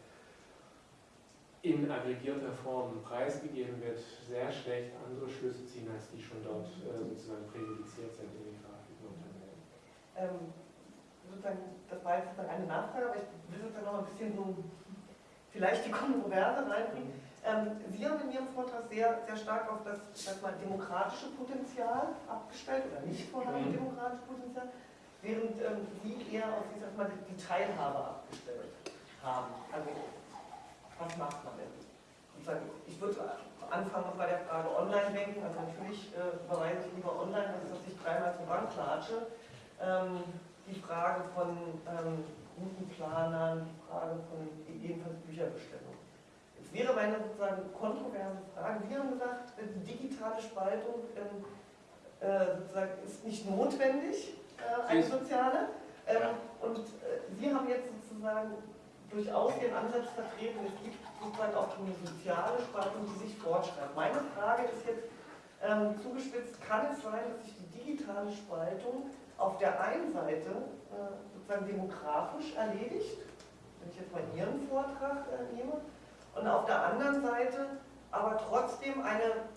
in aggregierter Form preisgegeben wird, sehr schlecht andere Schlüsse ziehen, als die schon dort äh, sozusagen präjudiziert sind in den Grafiken und Tabellen. Ähm, sozusagen, das war jetzt sozusagen eine Nachfrage, aber ich will sozusagen noch ein bisschen so vielleicht die Kontroverse reinbringen. Ähm, Sie haben in Ihrem Vortrag sehr, sehr stark auf das sag mal, demokratische Potenzial abgestellt oder nicht vorhandene Mhm. demokratische Potenzial, während ähm, Sie eher auf ich sag mal, die Teilhabe abgestellt haben. Also, was macht man denn? Ich würde anfangen bei der Frage Online-Banking. Also natürlich äh, überweise ich lieber online, als dass ich dreimal zur Bank klatsche. Ähm, die Frage von ähm, Routenplanern, die Frage von ebenfalls Bücherbestellung. Jetzt wäre meine sozusagen kontroverse Frage. Sie haben gesagt, die digitale Spaltung ähm, äh, ist nicht notwendig, äh, eine soziale. Ähm, Ja. Und äh, Sie haben jetzt sozusagen durchaus Ihren Ansatz vertreten, es gibt sozusagen auch eine soziale Spaltung, die sich fortschreibt. Meine Frage ist jetzt ähm, zugespitzt, kann es sein, dass sich die digitale Spaltung auf der einen Seite äh, sozusagen demografisch erledigt, wenn ich jetzt mal Ihren Vortrag äh, nehme, und auf der anderen Seite aber trotzdem eine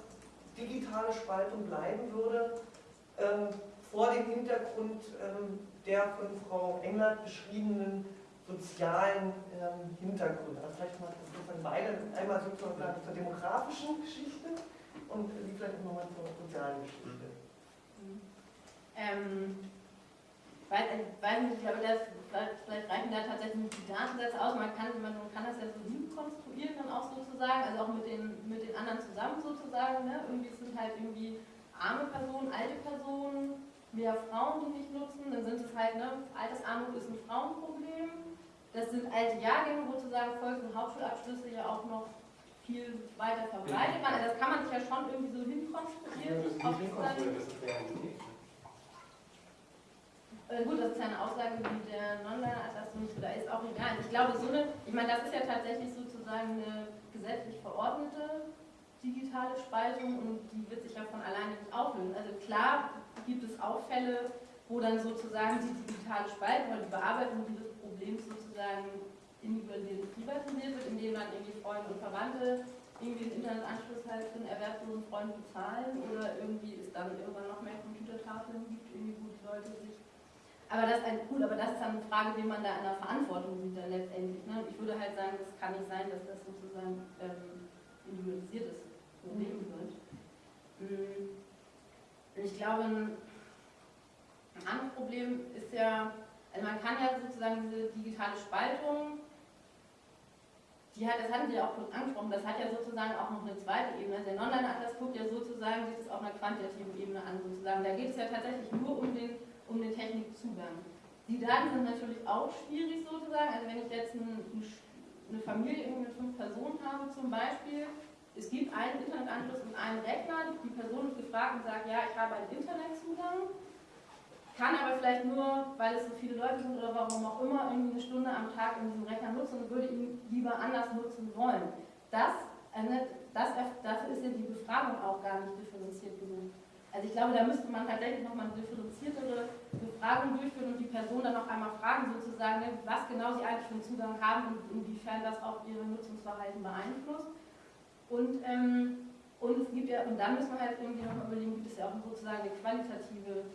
digitale Spaltung bleiben würde, ähm, vor dem Hintergrund ähm, der von Frau Englert beschriebenen sozialen ähm, Hintergründe. Also vielleicht mal sozusagen beide, einmal sozusagen zur demografischen Geschichte und Sie vielleicht nochmal zur sozialen Geschichte. Ähm, weiß, ich weiß nicht, ich glaube, das, vielleicht, reichen da tatsächlich die Datensätze aus. Man kann, man kann das ja so hinkonstruieren dann auch sozusagen, also auch mit den, mit den anderen zusammen sozusagen. Ne? Irgendwie sind halt irgendwie arme Personen, alte Personen, mehr Frauen, die nicht nutzen. Dann sind es halt, ne, Altersarmut ist ein Frauenproblem. Das sind alte Jahrgänge, wo sozusagen Volks- Hauptschulabschlüsse ja auch noch viel weiter verbreitet waren. Also das kann man sich ja schon irgendwie so hinkonstruieren. Das ist nicht hinkonstruiert, das ist Realität. Äh, gut, das ist ja eine Aussage, wie der so, da ist auch egal. Ich glaube, so eine, ich meine, das ist ja tatsächlich sozusagen eine gesetzlich verordnete digitale Spaltung und die wird sich ja von alleine nicht auflösen. Also klar gibt es auch Fälle, wo dann sozusagen die digitale Spaltung oder die Bearbeitung dieses Problems sozusagen individualisiert privatisiert wird, indem dann irgendwie Freunde und Verwandte irgendwie den Internetanschluss halt für einen erwerbslosen Freund bezahlen oder irgendwie es dann irgendwann noch mehr Computertafeln gibt, irgendwie wo die Leute sich. Aber das ist cool, aber das ist dann eine Frage, wie man da in der Verantwortung sieht dann letztendlich. Ne? Ich würde halt sagen, das kann nicht sein, dass das sozusagen ähm, individualisiertes Problem wird. Mhm. Ich glaube, ein anderes Problem ist ja, also man kann ja sozusagen diese digitale Spaltung die hat, das hatten Sie ja auch kurz angesprochen, das hat ja sozusagen auch noch eine zweite Ebene. Also der Non-Atlas guckt ja sozusagen sich das auf einer quantitativen Ebene an, sozusagen. Da geht es ja tatsächlich nur um den, um den Technikzugang. Die Daten sind natürlich auch schwierig sozusagen. Also wenn ich jetzt ein, eine Familie mit fünf Personen habe zum Beispiel, es gibt einen Internetanschluss und einen Rechner, die Person ist gefragt und sagt, ja, ich habe einen Internetzugang kann aber vielleicht nur, weil es so viele Leute sind oder warum auch immer, irgendwie eine Stunde am Tag in diesem Rechner nutzen und würde ihn lieber anders nutzen wollen. Das, das, dafür ist ja die Befragung auch gar nicht differenziert genug. Also ich glaube, da müsste man tatsächlich nochmal eine differenziertere Befragung durchführen und die Person dann noch einmal fragen, sozusagen, ne, was genau sie eigentlich für einen Zugang haben und inwiefern das auch ihre Nutzungsverhalten beeinflusst. Und, ähm, und es gibt ja, und dann müssen wir halt irgendwie nochmal überlegen, gibt es ja auch sozusagen eine qualitative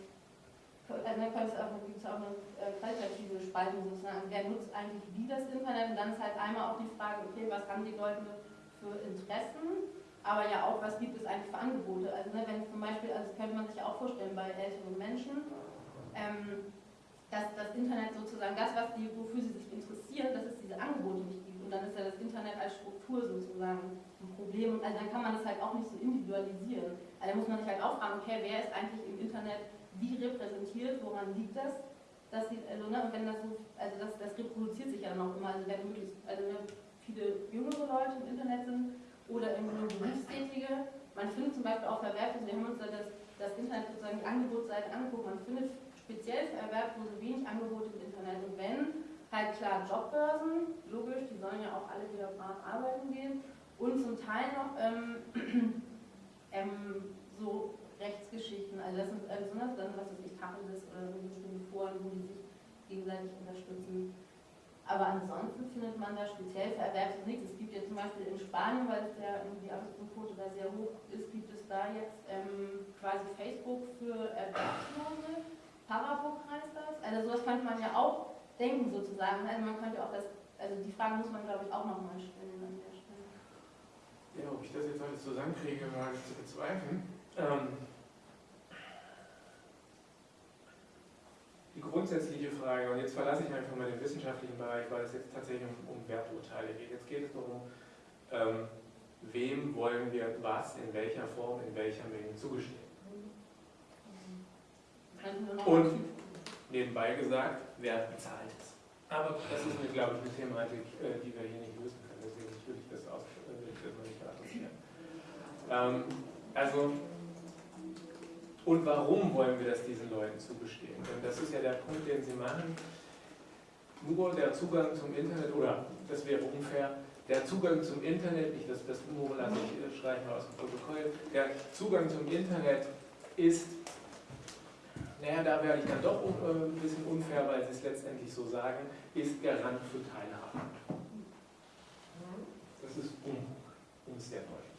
dann auch, gibt es auch eine äh, qualitative Spaltung sozusagen. Wer nutzt eigentlich wie das Internet? Und dann ist halt einmal auch die Frage, okay, was haben die Leute für Interessen? Aber ja auch, was gibt es eigentlich für Angebote? Also ne, wenn zum Beispiel, also das könnte man sich auch vorstellen bei älteren Menschen, ähm, dass das Internet sozusagen das, was die, wofür sie sich interessieren, dass es diese Angebote nicht gibt. Und dann ist ja das Internet als Struktur sozusagen ein Problem. Also dann kann man das halt auch nicht so individualisieren. Also da muss man sich halt auch fragen, okay, wer ist eigentlich im Internet wie repräsentiert, woran liegt das? Das sieht, also, ne, wenn das so, also das, das reproduziert sich ja auch immer, also wenn möglichst, also ne, viele jüngere Leute im Internet sind oder irgendwie nur Berufstätige. Man findet zum Beispiel auch Verwertung, wir haben uns da das, das Internet sozusagen die Angebotsseite angeguckt, man findet speziell für Erwerbslose wenig Angebote im Internet. Und wenn, halt klar Jobbörsen, logisch, die sollen ja auch alle wieder brav arbeiten gehen. Und zum Teil noch ähm, (clears throat) ähm, so Rechtsgeschichten, also das sind besonders dann, was weiß ich, Tacheles oder so bestimmte Foren, wo die sich gegenseitig unterstützen. Aber ansonsten findet man da speziell für Erwerbs nichts. Es gibt ja zum Beispiel in Spanien, weil es die Arbeitsquote da sehr hoch ist, gibt es da jetzt ähm, quasi Facebook für Erwerbslose. Parabook heißt das. Also sowas könnte man ja auch denken sozusagen. Also man könnte auch das, also die Frage muss man glaube ich auch nochmal stellen an der Stelle. Ja, ob ich das jetzt alles zusammenkriege, ich zu bezweifeln. Ähm, grundsätzliche Frage, und jetzt verlasse ich einfach mal den wissenschaftlichen Bereich, weil es jetzt tatsächlich um, um Werturteile geht. Jetzt geht es darum, ähm, wem wollen wir was, in welcher Form, in welcher Menge zugestehen. Und nebenbei gesagt, wer bezahlt es. Aber das ist, eine, glaube ich, eine Thematik, äh, die wir hier nicht lösen können. Deswegen würde ich das, aus, äh, will ich das nicht adressieren. Ähm, also und warum wollen wir das diesen Leuten zugestehen? Denn das ist ja der Punkt, den sie machen. Nur der Zugang zum Internet, oder das wäre unfair, der Zugang zum Internet, nicht das, das nur lasse ich streichen aus dem Protokoll, der Zugang zum Internet ist, naja, da werde ich dann doch äh, ein bisschen unfair, weil sie es letztendlich so sagen, ist Garant für Teilhabe. Das ist um es sehr deutlich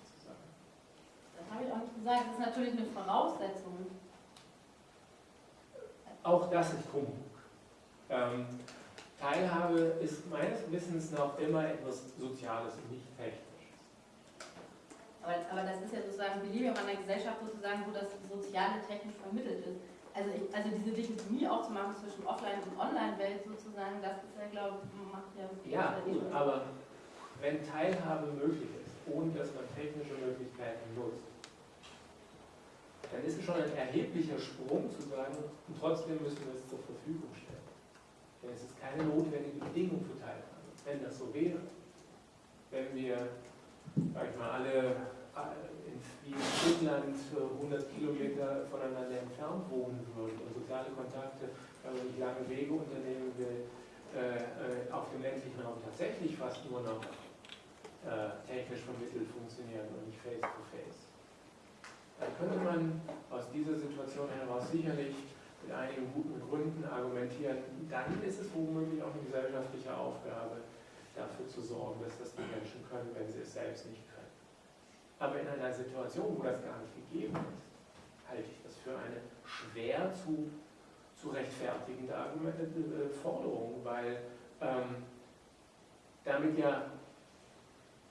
habe ich auch nicht gesagt, das ist natürlich eine Voraussetzung. Auch das ist Humbug. Ähm, Teilhabe ist meines Wissens noch immer etwas Soziales und nicht Technisches. Aber, aber das ist ja sozusagen Beliebig in einer Gesellschaft sozusagen, wo das Soziale technisch vermittelt ist. Also, ich, also diese Dichotomie auch zu machen zwischen Offline- und Online-Welt sozusagen, das ist ja, glaube ich, macht ja... Ja, gut, aber wenn Teilhabe möglich ist, ohne dass man technische Möglichkeiten nutzt, ist schon ein erheblicher Sprung zu sagen, und trotzdem müssen wir es zur Verfügung stellen. Denn es ist keine notwendige Bedingung für Teilhabe. Wenn das so wäre, wenn wir, sag ich mal, alle in, wie in Finnland 100 Kilometer voneinander entfernt wohnen würden und soziale Kontakte, wenn man nicht lange Wege unternehmen will, äh, äh, auf dem ländlichen Raum tatsächlich fast nur noch äh, technisch vermittelt funktionieren und nicht face-to-face. -face dann könnte man aus dieser Situation heraus sicherlich mit einigen guten Gründen argumentieren, dann ist es womöglich auch eine gesellschaftliche Aufgabe, dafür zu sorgen, dass das die Menschen können, wenn sie es selbst nicht können. Aber in einer Situation, wo das gar nicht gegeben ist, halte ich das für eine schwer zu, zu rechtfertigende äh, Forderung, weil ähm, damit ja,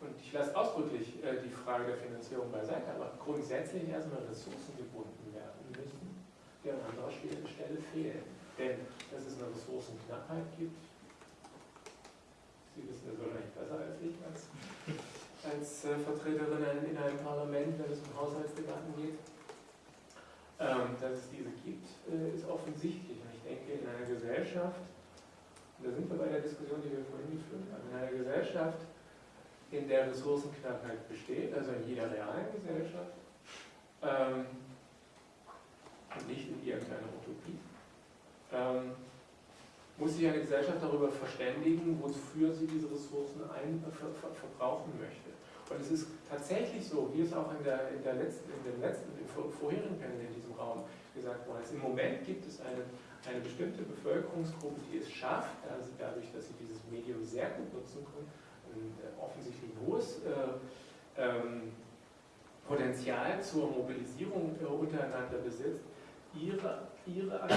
und ich lasse ausdrücklich äh, die Frage der Finanzierung beiseite, aber grundsätzlich erstmal Ressourcen gebunden werden müssen, die an anderer Stelle fehlen. Denn dass es eine Ressourcenknappheit gibt, Sie wissen das wahrscheinlich besser als ich als, als äh, Vertreterin in einem Parlament, wenn es um Haushaltsdebatten geht. Ähm, dass es diese gibt, äh, ist offensichtlich. Und ich denke, in einer Gesellschaft, und da sind wir bei der Diskussion, die wir vorhin geführt haben, in einer Gesellschaft, in der Ressourcenknappheit besteht, also in jeder realen Gesellschaft, ähm, und nicht in irgendeiner Utopie, ähm, muss sich eine Gesellschaft darüber verständigen, wofür sie diese Ressourcen ein, ver, ver, verbrauchen möchte. Und es ist tatsächlich so, wie es auch in, der, in, der letzten, in dem letzten, im vorherigen Panel in diesem Raum gesagt worden ist, im Moment gibt es eine, eine bestimmte Bevölkerungsgruppe, die es schafft, also dadurch, dass sie dieses Medium sehr gut nutzen können, ein äh, offensichtlich hohes äh, ähm, Potenzial zur Mobilisierung äh, untereinander besitzt, ihre, ihre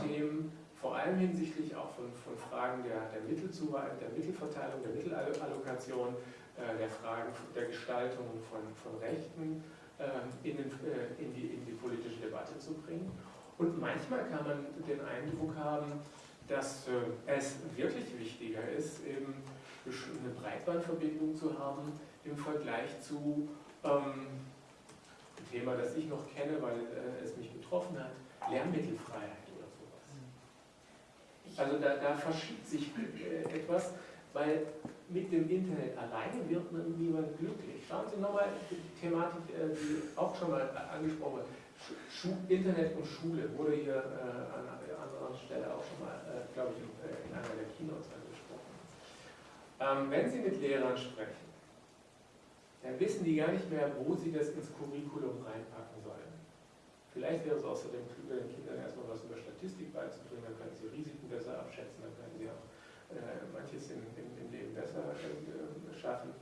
Themen vor allem hinsichtlich auch von, von Fragen der, der Mittelzuweisung, der Mittelverteilung, der Mittelallokation, äh, der Fragen der Gestaltung von, von Rechten äh, in, den, äh, in, die, in die politische Debatte zu bringen. Und manchmal kann man den Eindruck haben, dass es wirklich wichtiger ist, eben eine Breitbandverbindung zu haben im Vergleich zu ähm, ein Thema, das ich noch kenne, weil äh, es mich betroffen hat, Lehrmittelfreiheit. Also da, da verschiebt sich äh, etwas, weil mit dem Internet alleine wird man niemand glücklich. Schauen Sie nochmal die Thematik, äh, die auch schon mal angesprochen wurde. Internet und Schule wurde hier äh, an anderer Stelle auch schon mal, äh, glaube ich, äh, in einer der Keynotes angesprochen. Ähm, wenn Sie mit Lehrern sprechen, dann wissen die gar nicht mehr, wo sie das ins Curriculum reinpacken sollen. Vielleicht wäre es außerdem klüger, den Kindern erstmal was über Statistik beizubringen, dann können sie Risiken besser abschätzen, dann können sie auch äh, manches im, im, im, Leben besser äh, schaffen.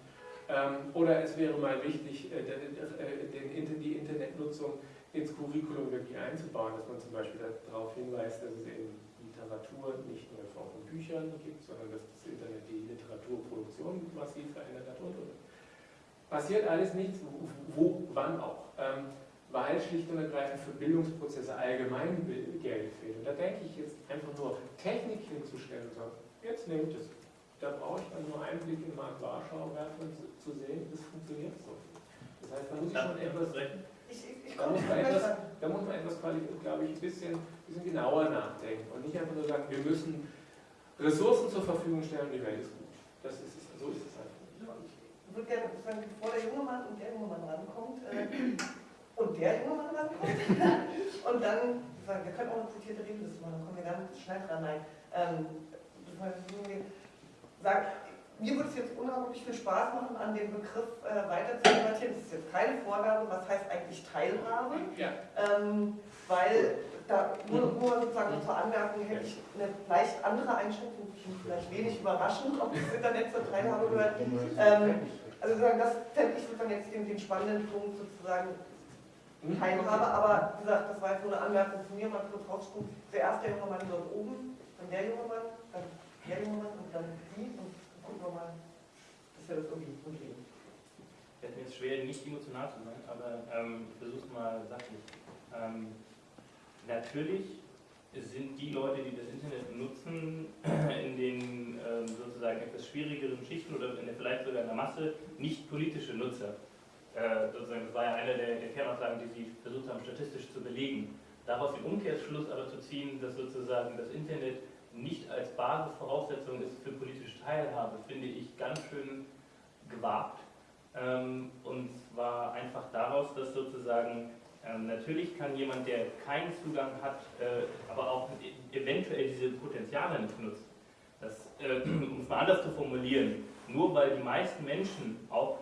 Ähm, oder es wäre mal wichtig, äh, den, die Internetnutzung ins Curriculum wirklich einzubauen, dass man zum Beispiel darauf hinweist, dass es eben Literatur nicht nur in Form von Büchern gibt, sondern dass das Internet die Literaturproduktion massiv verändert hat und, und. Passiert alles nichts, wo, wo wann auch. Ähm, weil schlicht und ergreifend für Bildungsprozesse allgemein Geld fehlt. Und da denke ich jetzt einfach nur Technik hinzustellen und sagen, jetzt nehmt es. Da brauche ich dann nur einen Blick in Mark Warschau werfen, um zu sehen, das funktioniert so. Das heißt, da muss ich schon etwas, da, muss man etwas da muss man etwas, glaube ich, ein bisschen, bisschen genauer nachdenken und nicht einfach nur sagen, wir müssen Ressourcen zur Verfügung stellen und die Welt ist gut. Das ist es, so ist es einfach nicht. Ich würde gerne sagen, bevor der junge Mann und der junge Mann rankommt, äh, und der junge Mann rankommt. (laughs) und dann, wir können auch eine quotierte Redeliste machen, dann kommen wir ganz schnell dran. Nein. Ähm, sag, mir würde es jetzt unglaublich viel Spaß machen, an dem Begriff äh, weiter zu debattieren. Das ist jetzt keine Vorgabe, was heißt eigentlich Teilhabe, ja. ähm, weil da nur, nur sozusagen zur Anmerkung hätte ich eine leicht andere Einschätzung, vielleicht wenig überraschend, ob das Internet zur Teilhabe gehört. Ähm, also das fände ich sozusagen jetzt den, den spannenden Punkt sozusagen Teilhabe, aber wie gesagt, das war jetzt nur eine Anmerkung von mir, mal kurz rausgucken. Zuerst der junge Mann dort oben, dann der junge Mann, dann der junge Mann und dann Sie und gucken wir mal, dass wir das irgendwie hinkriegen. Es fällt mir jetzt schwer, nicht emotional zu sein, aber ähm, ich versuche es mal sachlich. Ähm, natürlich sind die Leute, die das Internet nutzen, (clears throat) in den ähm, sozusagen etwas schwierigeren Schichten oder in der, vielleicht sogar in der Masse nicht politische Nutzer. Äh, sozusagen, das war ja eine der, der Kernaussagen, die Sie versucht haben, statistisch zu belegen. Daraus den Umkehrschluss aber zu ziehen, dass sozusagen das Internet nicht als Basisvoraussetzung ist für politische Teilhabe, finde ich ganz schön gewagt. Ähm, und zwar einfach daraus, dass sozusagen ähm, natürlich kann jemand, der keinen Zugang hat, äh, aber auch eventuell diese Potenziale nicht nutzt. Das, äh, (clears throat) um es mal anders zu formulieren, nur weil die meisten Menschen auch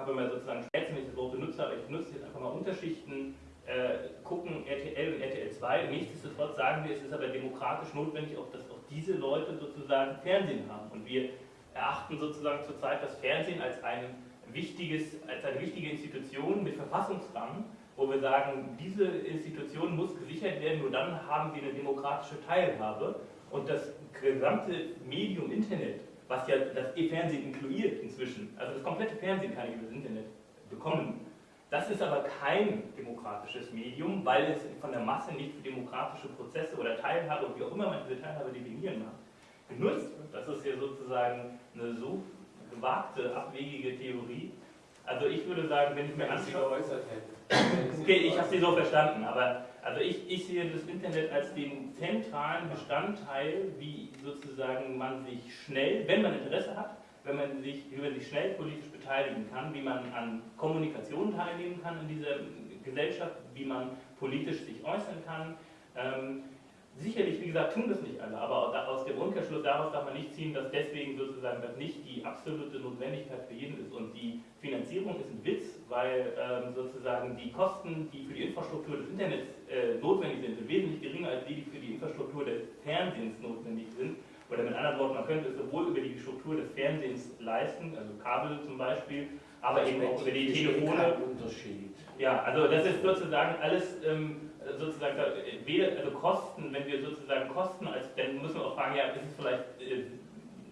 habe mal sozusagen schätzen, wenn ich das Wort benutze, aber ich benutze jetzt einfach mal Unterschichten äh, gucken RTL und RTL 2. Nichtsdestotrotz sagen wir, es ist aber demokratisch notwendig, auch, dass auch diese Leute sozusagen Fernsehen haben. Und wir erachten sozusagen zurzeit das Fernsehen als, ein wichtiges, als eine wichtige Institution mit Verfassungsrang, wo wir sagen, diese Institution muss gesichert werden, nur dann haben sie eine demokratische Teilhabe. Und das gesamte Medium Internet, was ja das E-Fernsehen inkludiert inzwischen, also das komplette Fernsehen kann ich über das Internet bekommen, das ist aber kein demokratisches Medium, weil es von der Masse nicht für demokratische Prozesse oder Teilhabe, wie auch immer man diese Teilhabe definieren mag, genutzt wird. Das ist ja sozusagen eine so gewagte, abwegige Theorie. Also ich würde sagen, wenn ich mir anschaue... Okay, ich habe sie so verstanden, aber also ich, ich sehe das Internet als den zentralen Bestandteil, wie sozusagen man sich schnell, wenn man Interesse hat, wenn man sich, wie man sich schnell politisch beteiligen kann, wie man an Kommunikation teilnehmen kann in dieser Gesellschaft, wie man politisch sich äußern kann. Ähm, sicherlich, wie gesagt, tun das nicht alle, aber aus dem Umkehrschluss daraus darf man nicht ziehen, dass deswegen sozusagen das nicht die absolute Notwendigkeit für jeden ist. Und die Finanzierung ist ein Witz, weil ähm, sozusagen die Kosten, die für die Infrastruktur des Internets äh, notwendig sind, sind wesentlich geringer als die, die für die Infrastruktur des Fernsehens notwendig sind. Oder mit anderen Worten, man könnte es sowohl über die Struktur des Fernsehens leisten, also Kabel zum Beispiel, aber eben auch über die Telefone. Unterschied. Ja, also das ist sozusagen alles ähm, sozusagen weder, also Kosten, wenn wir sozusagen Kosten als, dann müssen wir auch fragen, ja, ist es vielleicht, äh,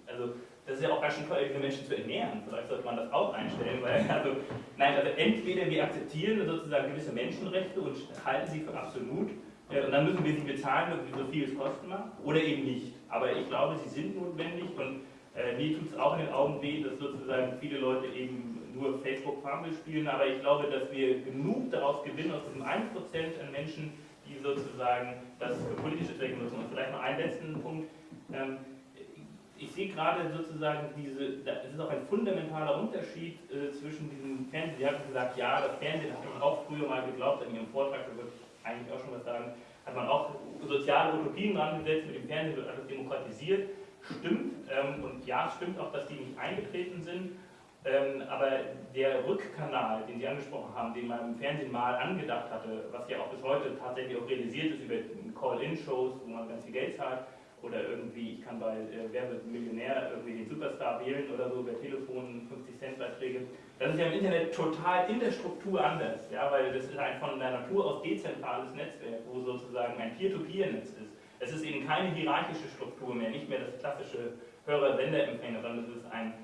also das ist ja auch ganz schön teuer, diese Menschen zu ernähren. Vielleicht sollte man das auch einstellen, weil, also, nein, also entweder wir akzeptieren sozusagen gewisse Menschenrechte und halten sie für absolut, äh, und dann müssen wir sie bezahlen, so viel es kosten mag, oder eben nicht. Aber ich glaube, sie sind notwendig und äh, mir tut es auch in den Augen weh, dass sozusagen viele Leute eben nur Facebook-Farmville spielen, aber ich glaube, dass wir genug daraus gewinnen, aus diesem 1% an Menschen, die sozusagen das für politische Zwecke nutzen. Und vielleicht noch einen letzten Punkt. Ähm, ich sehe gerade sozusagen diese, es ist auch ein fundamentaler Unterschied äh, zwischen diesem Fernsehen. Sie hatten gesagt, ja, das Fernsehen hat auch früher mal geglaubt, in Ihrem Vortrag, da würde ich eigentlich auch schon was sagen, hat man auch soziale Utopien dran gesetzt, mit dem Fernsehen wird alles demokratisiert. Stimmt, ähm, und ja, stimmt auch, dass die nicht eingetreten sind. Ähm, aber der Rückkanal, den Sie angesprochen haben, den man im Fernsehen mal angedacht hatte, was ja auch bis heute tatsächlich auch realisiert ist über Call-In-Shows, wo man ganz viel Geld zahlt, oder irgendwie, ich kann bei äh, Wer irgendwie den Superstar wählen oder so, über Telefon 50 Cent Beiträge. Das ist ja im Internet total in der Struktur anders, ja, weil das ist ein von der Natur aus dezentrales Netzwerk, wo sozusagen ein Peer-to-Peer-Netz ist. Es ist eben keine hierarchische Struktur mehr, nicht mehr das klassische Hörer-Sender-Empfänger, sondern es ist ein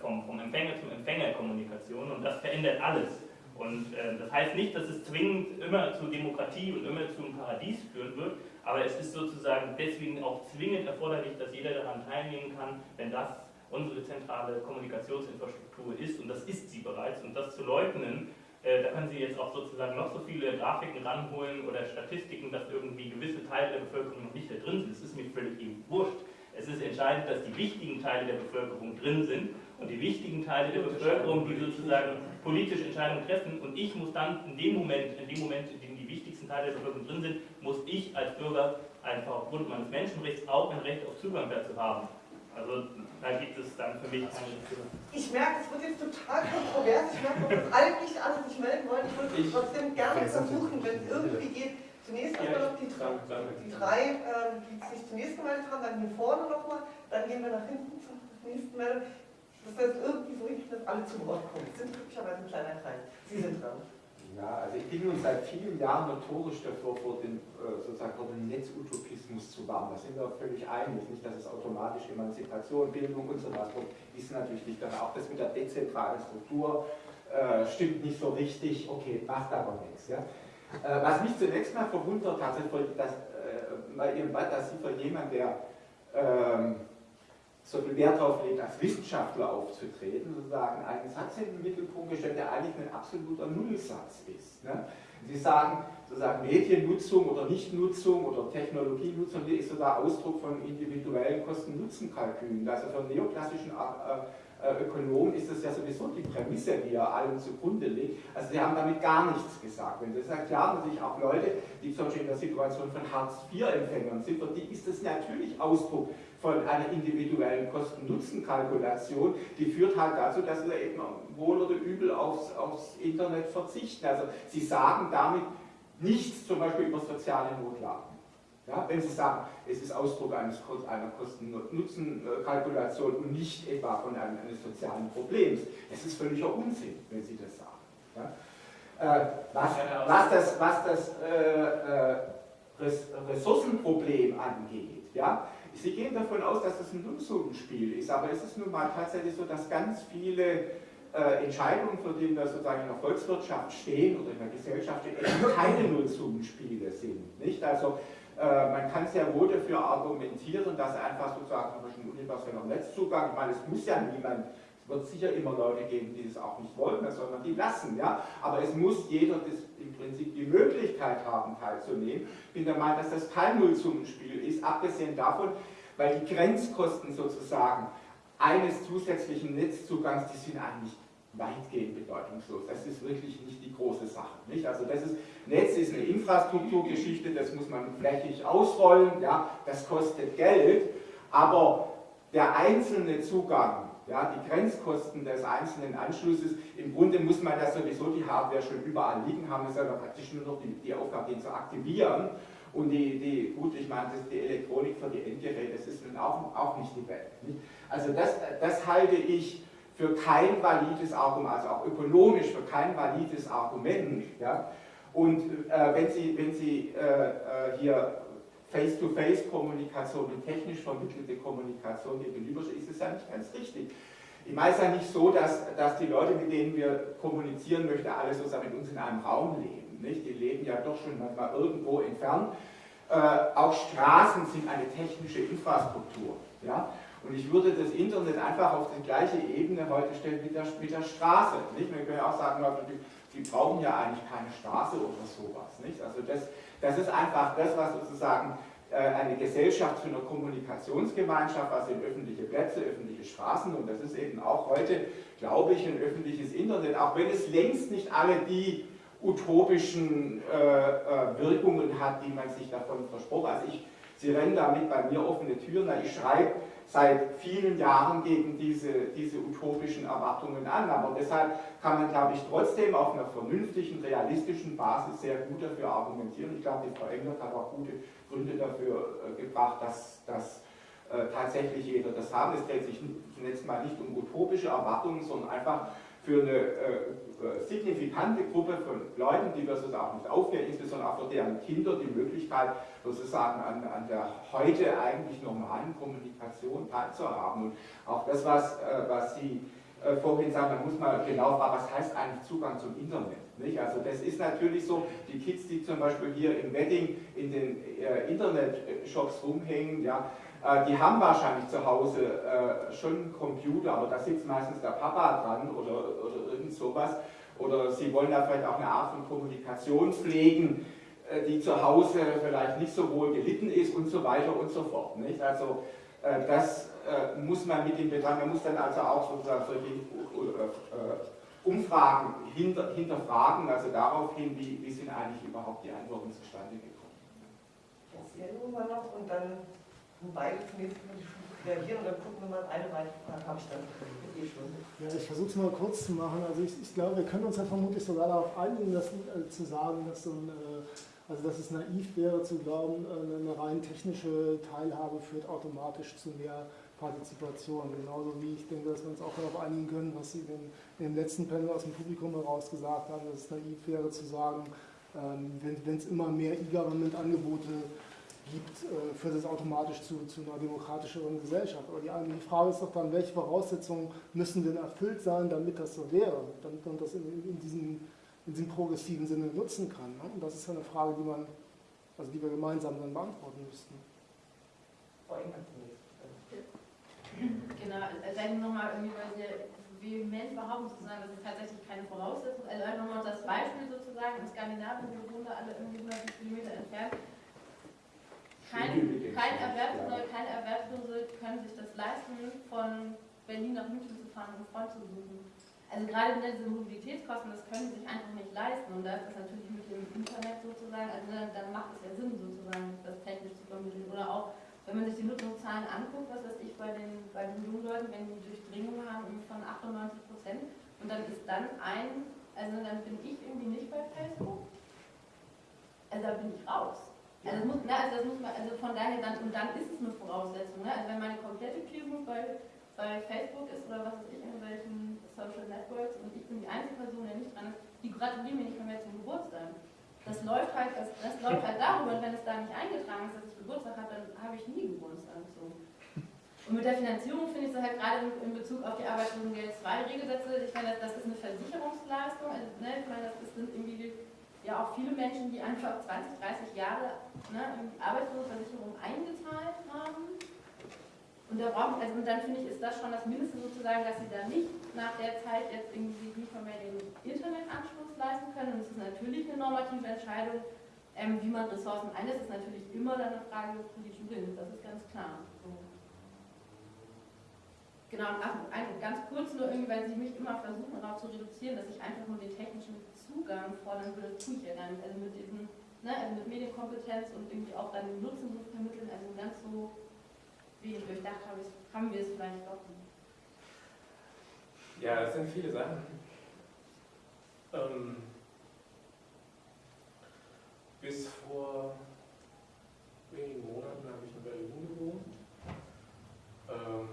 vom, vom Empfänger zum Empfänger Kommunikation und das verändert alles. Und äh, das heißt nicht, dass es zwingend immer zu Demokratie und immer zu einem Paradies führen wird, aber es ist sozusagen deswegen auch zwingend erforderlich, dass jeder daran teilnehmen kann, wenn das unsere zentrale Kommunikationsinfrastruktur ist und das ist sie bereits und das zu leugnen, äh, da können Sie jetzt auch sozusagen noch so viele Grafiken ranholen oder Statistiken, dass irgendwie gewisse Teile der Bevölkerung noch nicht da drin sind. Das ist mir völlig wurscht. Es ist entscheidend, dass die wichtigen Teile der Bevölkerung drin sind und die wichtigen Teile der Bevölkerung, die sozusagen politische Entscheidungen treffen und ich muss dann in dem Moment, in dem Moment, in dem die wichtigsten Teile der Bevölkerung drin sind, muss ich als Bürger einfach aufgrund meines Menschenrechts auch ein Recht auf Zugang dazu haben. Also da gibt es dann für mich keine Ich merke, es wird jetzt total kontrovers. Ich merke, dass alle nicht alle sich melden wollen. Ich würde trotzdem gerne versuchen, wenn es irgendwie geht, Zunächst erstmal noch die, die drei, ähm, die sich zunächst gemeldet haben, dann hier vorne nochmal, dann gehen wir nach hinten zum nächsten Meldung. Das heißt, irgendwie so richtig, dass alle zu Wort kommen. Es sind glücklicherweise ein kleiner Kreis. Sie sind dran. Ja, also ich bin nun seit vielen Jahren notorisch davor, vor dem, äh, sozusagen vor dem Netzutopismus zu warnen. Da sind wir auch völlig einig. Nicht, dass es automatisch Emanzipation, Bildung und so weiter ist natürlich nicht. Aber auch das mit der dezentralen Struktur äh, stimmt nicht so richtig. Okay, macht aber nichts. Ja? Äh, was mich zunächst mal verwundert hat, dass, äh, dass Sie von jemand, der ähm, so viel Wert darauf legt, als Wissenschaftler aufzutreten, sozusagen einen Satz in den Mittelpunkt gestellt, der eigentlich ein absoluter Nullsatz ist. Ne? Sie sagen, sozusagen Mediennutzung oder Nichtnutzung oder Technologienutzung ist sogar Ausdruck von individuellen Kosten-Nutzen-Kalkülen, also von neoklassischen äh, Ökonom ist das ja sowieso die Prämisse, die er allem zugrunde legt. Also sie haben damit gar nichts gesagt. Wenn das ist klar, natürlich auch Leute, die zum Beispiel in der Situation von Hartz-IV-Empfängern sind, für die ist das natürlich Ausdruck von einer individuellen Kosten-Nutzen-Kalkulation, die führt halt dazu, dass sie eben wohl oder übel aufs, aufs Internet verzichten. Also sie sagen damit nichts zum Beispiel über soziale Notlagen. Ja, wenn Sie sagen, es ist Ausdruck eines, einer Kosten-Nutzen-Kalkulation und nicht etwa von einem, eines sozialen Problems, es ist völliger Unsinn, wenn Sie das sagen. Ja? Äh, was, was, das, was das äh, äh, Ressourcenproblem angeht, ja, Sie gehen davon aus, dass es ein Nullsummenspiel ist, aber es ist nun mal tatsächlich so, dass ganz viele äh, Entscheidungen, für die wir sozusagen in der Volkswirtschaft stehen oder in der Gesellschaft stehen, keine Nullsummenspiele sind. Nicht? Also man kann sehr wohl dafür argumentieren, dass einfach sozusagen ein universeller Netzzugang, ich meine, es muss ja niemand, es wird sicher immer Leute geben, die es auch nicht wollen, das soll man die lassen, ja, aber es muss jeder das, im Prinzip die Möglichkeit haben, teilzunehmen. Ich bin der Meinung, dass das kein Nullsummenspiel ist, abgesehen davon, weil die Grenzkosten sozusagen eines zusätzlichen Netzzugangs, die sind eigentlich weitgehend bedeutungslos. Das ist wirklich nicht die große Sache. Nicht? Also das ist, Netz ist eine Infrastrukturgeschichte, das muss man flächig ausrollen, ja, das kostet Geld, aber der einzelne Zugang, ja, die Grenzkosten des einzelnen Anschlusses, im Grunde muss man da sowieso die Hardware schon überall liegen haben, es ist aber praktisch nur noch die, die Aufgabe, den zu aktivieren. Und die, die, gut, ich meine, das, die Elektronik für die Endgeräte, das ist nun auch, auch nicht die Welt. Nicht? Also das, das halte ich für kein valides Argument, also auch ökonomisch für kein valides Argument. Ja? Und äh, wenn Sie, wenn Sie äh, äh hier Face-to-Face-Kommunikation und technisch vermittelte Kommunikation gegenüberstehen, ist es ja nicht ganz richtig. Ich meine es ja nicht so, dass, dass die Leute, mit denen wir kommunizieren möchten, alle sozusagen mit uns in einem Raum leben. Nicht? Die leben ja doch schon manchmal irgendwo entfernt. Äh, auch Straßen sind eine technische Infrastruktur. Ja? Und ich würde das Internet einfach auf die gleiche Ebene heute stellen mit der, mit der Straße. Nicht? Man kann ja auch sagen, die, die brauchen ja eigentlich keine Straße oder sowas. Nicht? Also das, das ist einfach das, was sozusagen äh, eine Gesellschaft für eine Kommunikationsgemeinschaft, also in öffentliche Plätze, öffentliche Straßen und das ist eben auch heute, glaube ich, ein öffentliches Internet, auch wenn es längst nicht alle die utopischen äh, äh, Wirkungen hat, die man sich davon versprochen. Also ich, Sie rennen damit bei mir offene Türen, ich schreibe seit vielen Jahren gegen diese, diese utopischen Erwartungen an. Aber deshalb kann man, glaube ich, trotzdem auf einer vernünftigen, realistischen Basis sehr gut dafür argumentieren. Ich glaube, die Frau Englert hat auch gute Gründe dafür äh, gebracht, dass, dass äh, tatsächlich jeder das haben. Es dreht sich zunächst mal nicht um utopische Erwartungen, sondern einfach für eine äh, äh, signifikante Gruppe von Leuten, die wir sozusagen nicht aufklären, insbesondere auch für deren Kinder die Möglichkeit, sozusagen an, an der heute eigentlich normalen Kommunikation teilzuhaben. Und auch das, was, äh, was Sie äh, vorhin sagen, da muss man genau fragen, was heißt eigentlich Zugang zum Internet? Nicht? Also das ist natürlich so, die Kids, die zum Beispiel hier im Wedding in den äh, Internet-Shops rumhängen, ja, die haben wahrscheinlich zu Hause äh, schon einen Computer, aber da sitzt meistens der Papa dran oder, oder irgend sowas. Oder sie wollen da vielleicht auch eine Art von Kommunikation pflegen, äh, die zu Hause vielleicht nicht so wohl gelitten ist und so weiter und so fort. Nicht? Also das muss man mit dem betrachten. Man muss dann also auch sozusagen solche Umfragen hinter, hinterfragen, also darauf hin, wie, wie sind eigentlich überhaupt die Antworten zustande gekommen. Das hier wir noch und dann beide zunächst reagieren und dann gucken wir mal, eine weitere Frage habe ich dann eh schon. Ja, ich versuche es mal kurz zu machen. Also ich, ich, glaube, wir können uns ja vermutlich sogar darauf einigen, dass, äh, zu sagen, dass, so ein, äh, also dass es naiv wäre zu glauben, äh, eine rein technische Teilhabe führt automatisch zu mehr Partizipation. Genauso wie ich denke, dass wir uns auch darauf einigen können, was Sie in, in dem letzten Panel aus dem Publikum heraus gesagt haben, dass es naiv wäre zu sagen, ähm, wenn es immer mehr E-Government-Angebote gibt, äh, führt es automatisch zu, zu einer demokratischeren Gesellschaft. Aber die, die Frage ist doch dann, welche Voraussetzungen müssen denn erfüllt sein, damit das so wäre, damit man das in, in, diesem, in diesem progressiven Sinne nutzen kann. Ne? Und das ist eine Frage, die man, also die wir gemeinsam dann beantworten müssten. Genau, also nochmal irgendwie, weil Sie vehement behaupten sozusagen, das ist tatsächlich keine Voraussetzung. Also einfach nochmal das Beispiel sozusagen, in Skandinavien, wir wohnen da alle irgendwie 100 Kilometer entfernt, kein, kein, Erwerbslose, keine Erwerbslose können sich das leisten, von Berlin nach München zu fahren, um einen Freund zu besuchen. Also gerade diese Mobilitätskosten, das können sie sich einfach nicht leisten. Und da ist das natürlich mit dem Internet sozusagen, also dann, macht es ja Sinn sozusagen, das technisch zu vermitteln. Oder auch, wenn man sich die Nutzungszahlen anguckt, was weiß ich, bei den, bei den jungen Leuten, wenn die Durchdringung haben von 98 Prozent und dann ist dann ein, also dann bin ich irgendwie nicht bei Facebook, also da bin ich raus. Also, muss, ne, also das muss man, also von daher dann, und dann ist es eine Voraussetzung. Ne? Also wenn meine komplette Peergroup bei, bei Facebook ist oder was weiß ich, in welchen Social Networks und ich bin die einzige Person, der nicht dran ist, die gratulieren mir nicht mehr zum Geburtstag. Das läuft halt, das, das läuft halt darüber, und wenn es da nicht eingetragen ist, dass ich Geburtstag habe, dann habe ich nie Geburtstag. So. Und mit der Finanzierung finde ich so halt gerade in Bezug auf die Arbeitslosengeld 2 Regelsätze, ich meine, das, das ist eine Versicherungsleistung, also, ne, ich meine, das sind irgendwie ja auch viele Menschen, die einfach 20, 30 Jahre ne, in die Arbeitslosenversicherung eingezahlt haben. Und, da brauchen, also, und dann finde ich, ist das schon das Mindeste sozusagen, dass sie da nicht nach der Zeit jetzt irgendwie sich nicht mehr den Internetanschluss leisten können. Und es ist natürlich eine normative Entscheidung, ähm, wie man Ressourcen einsetzt. Das ist natürlich immer dann eine Frage des politischen Willens, das ist ganz klar. So. Genau, ach, ganz kurz nur irgendwie, weil sie mich immer versuchen darauf zu reduzieren, dass ich einfach nur den technischen Zugang fordern würde, tue ich ja gar nicht. Also mit diesen, ne, also mit Medienkompetenz und irgendwie auch dann den Nutzen zu vermitteln, also ganz so, wie ich durchdacht habe, haben wir es vielleicht doch nicht. Ja, das sind viele Sachen. Ähm, bis vor wenigen Monaten habe ich in Berlin gewohnt. Ähm,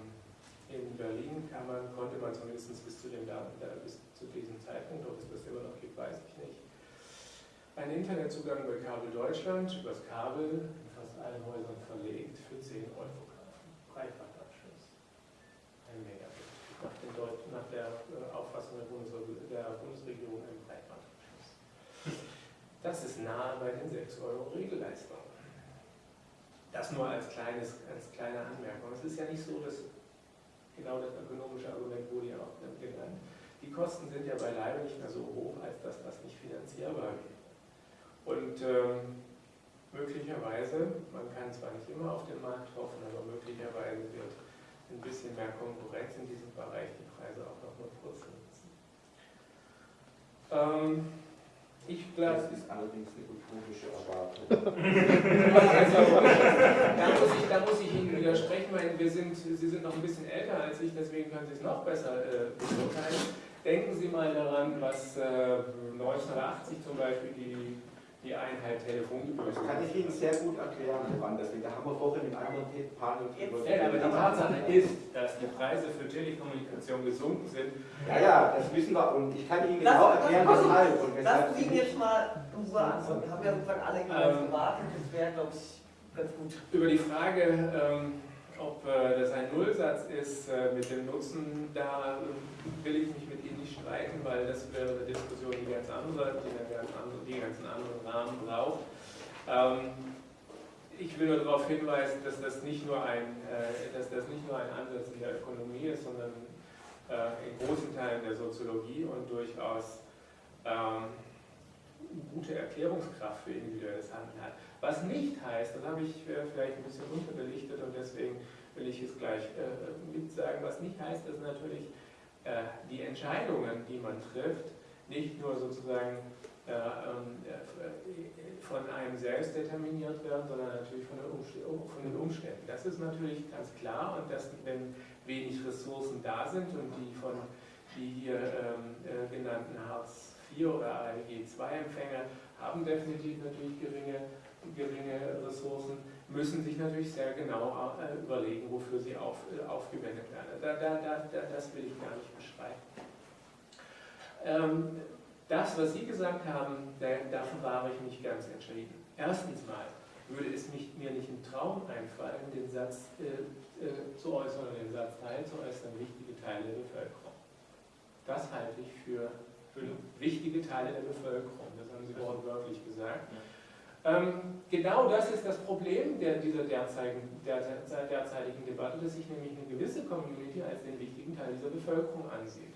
in Berlin man, konnte man zumindest bis zu, dem, bis zu diesem Zeitpunkt, ob es das immer noch gibt, weiß ich nicht, einen Internetzugang bei Kabel Deutschland übers Kabel in fast allen Häusern verlegt für 10 Euro kaufen. Breitbandanschluss. Ein Megabit. Nach, nach der äh, Auffassung der, Bundes der Bundesregierung ein Breitbandanschluss. Das ist nahe bei den 6 Euro Regelleistungen. Das nur als, kleines, als kleine Anmerkung. Es ist ja nicht so, dass genau das ökonomische Argument wurde ja auch genannt. Die Kosten sind ja beileibe nicht mehr so hoch, als dass das nicht finanzierbar wäre. Und ähm, möglicherweise, man kann zwar nicht immer auf den Markt hoffen, aber möglicherweise wird ein bisschen mehr Konkurrenz in diesem Bereich die Preise auch noch mal purzeln. Ähm, ich glaube, das ist allerdings eine utopische Erwartung. also, (laughs) da, muss ich, da muss ich Ihnen widersprechen, weil wir sind, Sie sind noch ein bisschen älter als ich, deswegen können Sie es noch besser äh, beurteilen. Denken Sie mal daran, was äh, 1980 zum Beispiel die die Einheit Telefongebühr. Das kann ich Ihnen sehr gut erklären, das liegt. Da haben wir vorhin im anderen Panel drüber Ja, aber die Tatsache ist, dass die Preise für Telekommunikation gesunken sind. Ja, ja, das wissen wir und ich kann Ihnen genau erklären, weshalb. Und weshalb Lassen Sie ihn jetzt mal in Ruhe antworten. Wir haben ja sozusagen alle ähm, gewartet, das wäre, glaube ich, ganz gut. Über die Frage, ähm, ob äh, das ein Nullsatz ist äh, mit dem Nutzen, da will ich mich mit Streiten, weil das wäre eine Diskussion, die ganz andere, die einen ganz anderen, die ganz anderen Rahmen braucht. Ähm, ich will nur darauf hinweisen, dass das nicht nur ein, dass das nicht nur ein Ansatz in der Ökonomie ist, sondern in großen Teilen der Soziologie und durchaus ähm, gute Erklärungskraft für individuelles Handeln hat. Was nicht heißt, das habe ich äh, vielleicht ein bisschen unterbelichtet und deswegen will ich es gleich äh, sagen, was nicht heißt, dass natürlich äh, die Entscheidungen, die man trifft, nicht nur sozusagen ähm, von einem selbst determiniert werden, sondern natürlich von den, Umständen. Das ist natürlich ganz klar und dass, wenn wenig Ressourcen da sind und die von die hier ähm, genannten Hartz IV oder ALG II-Empfänger haben definitiv natürlich geringe geringe Ressourcen, müssen sich natürlich sehr genau äh, überlegen, wofür sie auf, äh, aufgewendet werden. Da, da, da, das will ich gar nicht beschreiben. Ähm, das, was Sie gesagt haben, dafür war ich nicht ganz entschieden. Erstens mal würde es mich, mir nicht im Traum einfallen, den Satz äh, äh, zu äußern oder den Satz Teil zu äußern, wichtige Teile der Bevölkerung. Das halte ich für, für wichtige Teile der Bevölkerung. Das haben Sie wortwörtlich gesagt. Ja. Ähm, genau das ist das Problem der, dieser derzeitigen, der, derzeitigen Debatte, dass sich nämlich eine gewisse Community als den wichtigen Teil dieser Bevölkerung ansieht.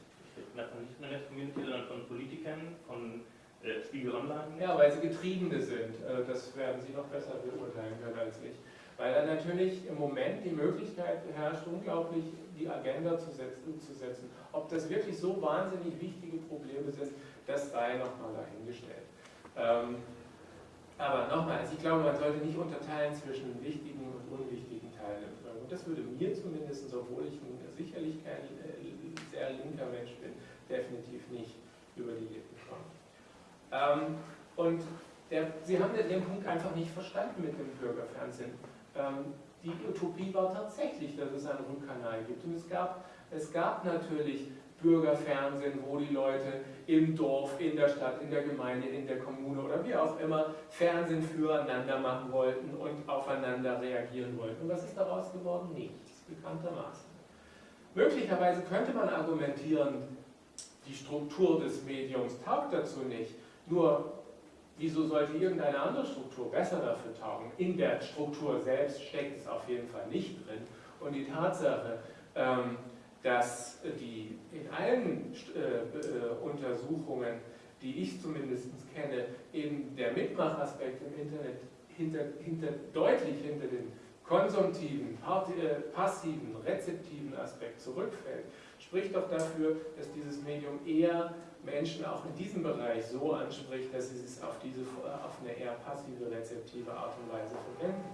Nicht nur der Community, sondern von Politikern, von äh, Spiegel Online? Ja, weil sie Getriebene sind. Äh, das werden Sie noch besser beurteilen können als ich. Weil da natürlich im Moment die Möglichkeit herrscht, unglaublich die Agenda zu setzen, zu setzen. Ob das wirklich so wahnsinnig wichtige Probleme sind, das sei nochmal dahingestellt. Ähm, aber nochmal, also ich glaube, man sollte nicht unterteilen zwischen wichtigen und unwichtigen Teilen. Und das würde mir zumindest, obwohl ich sicherlich kein äh, sehr linker Mensch bin, definitiv nicht über die Lippen kommen. Ähm, und der, Sie haben den Punkt einfach nicht verstanden mit dem Bürgerfernsehen. Ähm, die Utopie war tatsächlich, dass es einen Rundkanal gibt. Und es gab, es gab natürlich Bürgerfernsehen, wo die Leute im Dorf, in der Stadt, in der Gemeinde, in der Kommune oder wie auch immer Fernsehen füreinander machen wollten und aufeinander reagieren wollten. Und was ist daraus geworden? Nichts, bekanntermaßen. Möglicherweise könnte man argumentieren, die Struktur des Mediums taugt dazu nicht. Nur, wieso sollte irgendeine andere Struktur besser dafür taugen? In der Struktur selbst steckt es auf jeden Fall nicht drin. Und die Tatsache, ähm, dass die in allen äh, äh, Untersuchungen, die ich zumindest kenne, eben der Mitmachaspekt im Internet hinter, hinter, deutlich hinter den konsumtiven, äh, passiven, rezeptiven Aspekt zurückfällt, spricht doch dafür, dass dieses Medium eher Menschen auch in diesem Bereich so anspricht, dass sie es auf, diese, auf eine eher passive, rezeptive Art und Weise verwenden.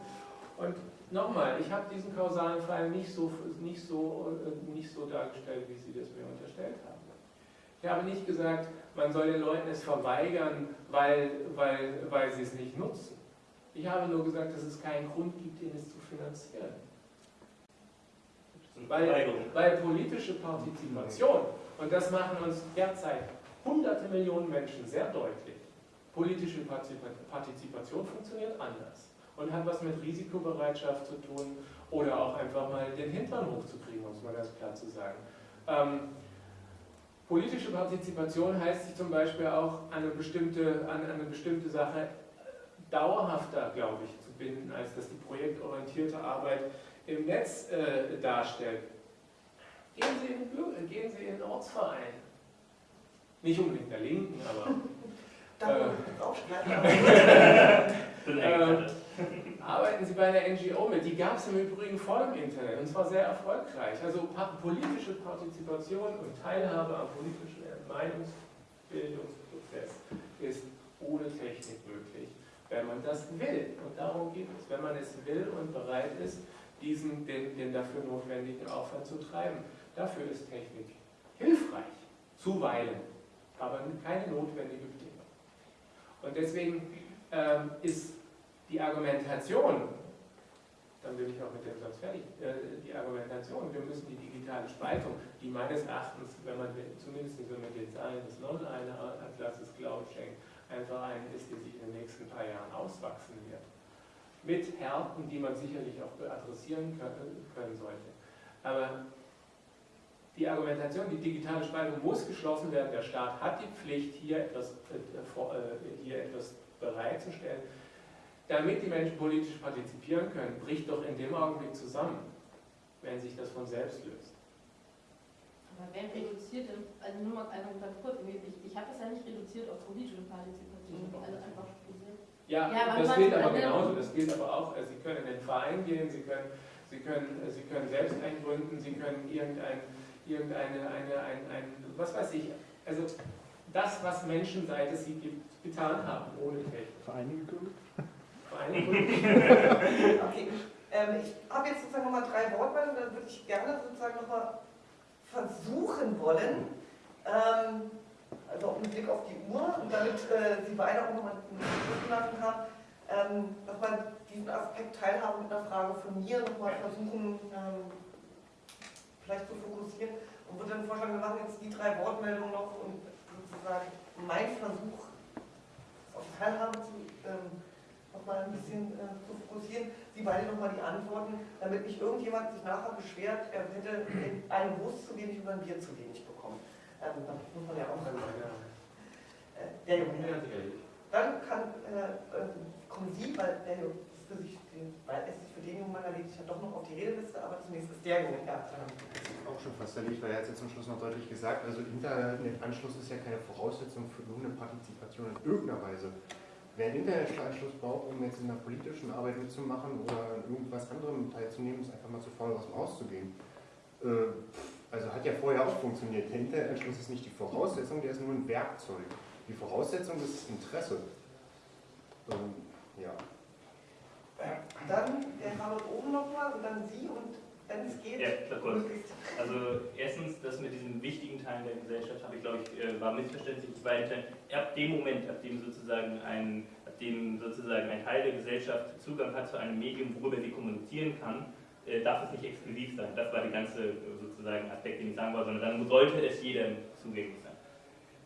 Und nochmal, ich habe diesen kausalen Fall nicht so, nicht, so, äh, nicht so dargestellt, wie Sie das mir unterstellt haben. Ich habe nicht gesagt, man soll den Leuten es verweigern, weil, weil, weil sie es nicht nutzen. Ich habe nur gesagt, dass es keinen Grund gibt, ihn es zu finanzieren. Weil, weil politische Partizipation, und das machen uns derzeit hunderte Millionen Menschen sehr deutlich, politische Partizipation funktioniert anders und hat was mit Risikobereitschaft zu tun oder auch einfach mal den Hintern hochzukriegen, um es mal ganz klar zu sagen. Ähm, politische Partizipation heißt sich zum Beispiel auch an eine bestimmte, an eine bestimmte Sache dauerhafter, glaube ich, zu binden, als dass die projektorientierte Arbeit im Netz äh, darstellt. Gehen Sie, in, gehen Sie in den Ortsverein. Nicht unbedingt der Linken, aber. (laughs) äh, (laughs) äh, arbeiten Sie bei einer NGO mit. Die gab es im Übrigen vor dem Internet und zwar sehr erfolgreich. Also politische Partizipation und Teilhabe am politischen Meinungsbildungsprozess ist ohne Technik möglich, wenn man das will. Und darum geht es, wenn man es will und bereit ist, diesen, den, den dafür notwendigen Aufwand zu treiben. Dafür ist Technik hilfreich, zuweilen, aber keine notwendige Bedingung. Und deswegen ähm, ist die Argumentation, dann bin ich auch mit dem Satz fertig, äh, die Argumentation, wir müssen die digitale Spaltung, die meines Erachtens, wenn man zumindest wenn man den Zahlen des Non-Atlases Glauben schenkt, einfach eine ist, die sich in den nächsten paar Jahren auswachsen wird. Mit Härten, die man sicherlich auch adressieren können, sollte. Aber die Argumentation, die digitale Spaltung muss geschlossen werden, der Staat hat die Pflicht, hier etwas, äh, äh hier etwas bereitzustellen, damit die Menschen politisch partizipieren können, bricht doch in dem Augenblick zusammen, wenn sich das von selbst löst. Aber wer reduziert denn, also nur mal einfach ganz kurz, ich, ich habe es ja nicht reduziert auf politische Partizipation, also einfach ja, ja das gilt aber genauso, das gilt aber auch, also Sie können in den Verein gehen, Sie können, Sie können, Sie können selbst eingründen, Sie können irgendein, irgendeine, eine, ein, ein, was weiß ich, also das, was Menschen seit es sie gibt, getan haben, ohne Technik. Vereine gegründet? (laughs) okay. Ähm, ich habe jetzt sozusagen nochmal drei Wortmeldungen, dann würde ich gerne sozusagen nochmal versuchen wollen, ähm, also auch mit Blick auf die Uhr und damit äh, Sie beide auch nochmal zugelassen haben, ähm, dass man diesen Aspekt Teilhabe mit einer Frage von mir nochmal versuchen, ähm, vielleicht zu fokussieren und würde dann vorschlagen, wir machen jetzt die drei Wortmeldungen noch und sozusagen mein Versuch auf Teilhabe zu ähm, nochmal ein bisschen äh, zu fokussieren. Sie beide nochmal die Antworten, damit nicht irgendjemand sich nachher beschwert, er hätte einen Wurst zu wenig oder ein Bier zu wenig bekommen. Ähm, das muss man ja auch sagen. Äh, der Junge. Dann kann, äh, äh, kommen Sie, weil der Junge für sich, weil es sich für den jungen Mann erledigt hat, doch noch auf die Redeliste, aber zunächst ist der Junge ja. Auch schon fast erledigt, weil er hat jetzt zum Schluss noch deutlich gesagt, also Internetanschluss ist ja keine Voraussetzung für irgendeine Partizipation in irgendeiner Weise. Wer einen Internetanschluss braucht, um jetzt in der politischen Arbeit mitzumachen oder an irgendwas anderem teilzunehmen, ist einfach mal zu faul, aus dem Haus zu gehen. Äh, also hat ja vorher auch funktioniert. Der Internetanschluss ist nicht die Voraussetzung, der ist nur ein Werkzeug. Die Voraussetzung ist das Interesse. Ähm, ja. Dann der Harvard oben nochmal und dann Sie und wenn es geht, Ja, klar, kurz. Also erstens, das mit diesen wichtigen Teilen der Gesellschaft habe ich, glaube ich, äh, war missverständlich. Zweitens, ab dem Moment, ab dem sozusagen ein, ab dem sozusagen ein Teil der Gesellschaft Zugang hat zu einem Medium, worüber sie kommunizieren kann, äh, darf es nicht exklusiv sein. Das war der ganze äh, sozusagen Aspekt, den ich sagen wollte, sondern dann sollte es jedem zugänglich sein.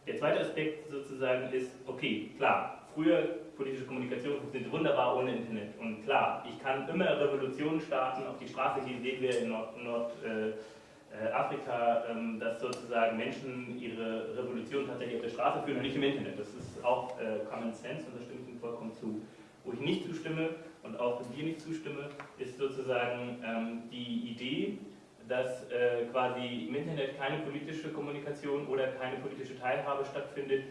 Der zweite Aspekt sozusagen ist, okay, klar, früher politische Kommunikation funktioniert wunderbar ohne Internet. Und klar, ich kann immer Revolutionen starten, auf die Straße gehen, sehen wir in Nordafrika, Nord, äh, äh, ähm, dass sozusagen Menschen ihre Revolution tatsächlich auf der Straße führen und nicht im Internet. Das ist auch äh, Common Sense und da stimme ich Ihnen vollkommen zu. Wo ich nicht zustimme und auch dir nicht zustimme, ist sozusagen ähm, die Idee, dass äh, quasi im Internet keine politische Kommunikation oder keine politische Teilhabe stattfindet,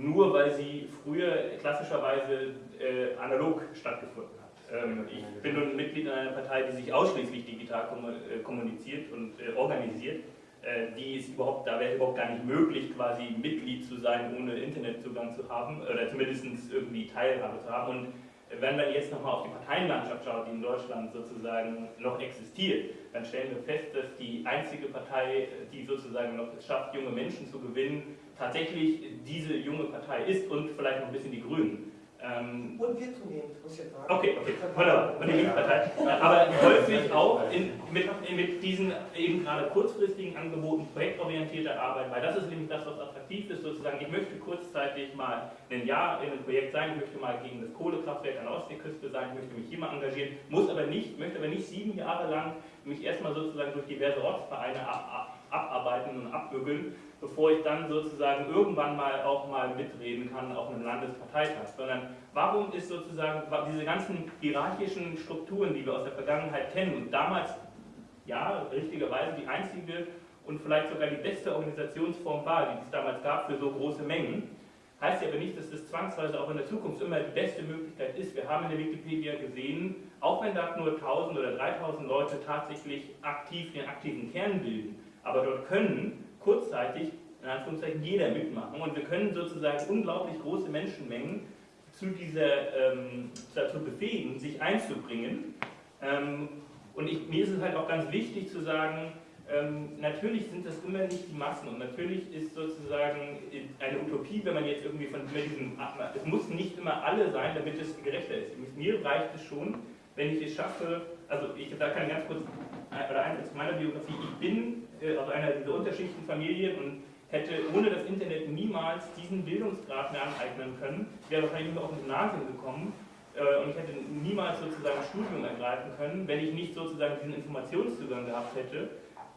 nur weil sie früher klassischerweise äh, analog stattgefunden hat. Ähm, ich bin nun Mitglied in einer Partei, die sich ausschließlich digital äh, kommuniziert und äh, organisiert. Äh, die ist überhaupt, da wäre es überhaupt gar nicht möglich, quasi Mitglied zu sein, ohne Internetzugang zu haben oder zumindest irgendwie Teilhabe zu haben. Und wenn man jetzt nochmal auf die Parteienlandschaft schaut, die in Deutschland sozusagen noch existiert, dann stellen wir fest, dass die einzige Partei, die sozusagen noch es schafft, junge Menschen zu gewinnen, tatsächlich diese junge Partei ist und vielleicht noch ein bisschen die Grünen. Ähm, Und wir zunehmend, muss ich jetzt sagen. Okay, okay, wunderbar. Und die Linkspartei. Aber häufig auch in, mit, mit diesen eben gerade kurzfristigen Angeboten projektorientierter Arbeit, weil das ist nämlich das, was attraktiv ist, sozusagen. Ich möchte kurzzeitig mal ein Jahr in einem Projekt sein, ich möchte mal gegen das Kohlekraftwerk an der Ostseeküste sein, ich möchte mich hier mal engagieren, muss aber nicht, möchte aber nicht sieben Jahre lang mich erstmal sozusagen durch diverse Ortsvereine ab, ab, abarbeiten und abbügeln, bevor ich dann sozusagen irgendwann mal auch mal mitreden kann auf einem Landesparteitag, sondern warum ist sozusagen diese ganzen hierarchischen Strukturen, die wir aus der Vergangenheit kennen und damals, ja, richtigerweise die einzige und vielleicht sogar die beste Organisationsform war, die es damals gab für so große Mengen, heißt ja aber nicht, dass das zwangsweise auch in der Zukunft immer die beste Möglichkeit ist. Wir haben in der Wikipedia gesehen, auch wenn da nur 1000 oder 3000 Leute tatsächlich aktiv den aktiven Kern bilden, aber dort können kurzzeitig in Anführungszeichen jeder mitmachen und wir können sozusagen unglaublich große Menschenmengen zu dieser, ähm, dazu befähigen, sich einzubringen. Ähm, und ich, mir ist es halt auch ganz wichtig zu sagen, ähm, natürlich sind das immer nicht die Massen und natürlich ist sozusagen eine Utopie, wenn man jetzt irgendwie von diesem, es muss nicht immer alle sein, damit es gerechter ist. Mir reicht es schon, wenn ich es schaffe, also ich da kann ganz kurz, oder eins zu meiner Biografie, ich bin aus einer dieser Unterschichtenfamilien und hätte ohne das Internet niemals diesen Bildungsgrad mehr aneignen können, wäre wahrscheinlich nur auf ein Gymnasium gekommen äh, und ich hätte niemals sozusagen ein Studium ergreifen können, wenn ich nicht sozusagen diesen Informationszugang gehabt hätte,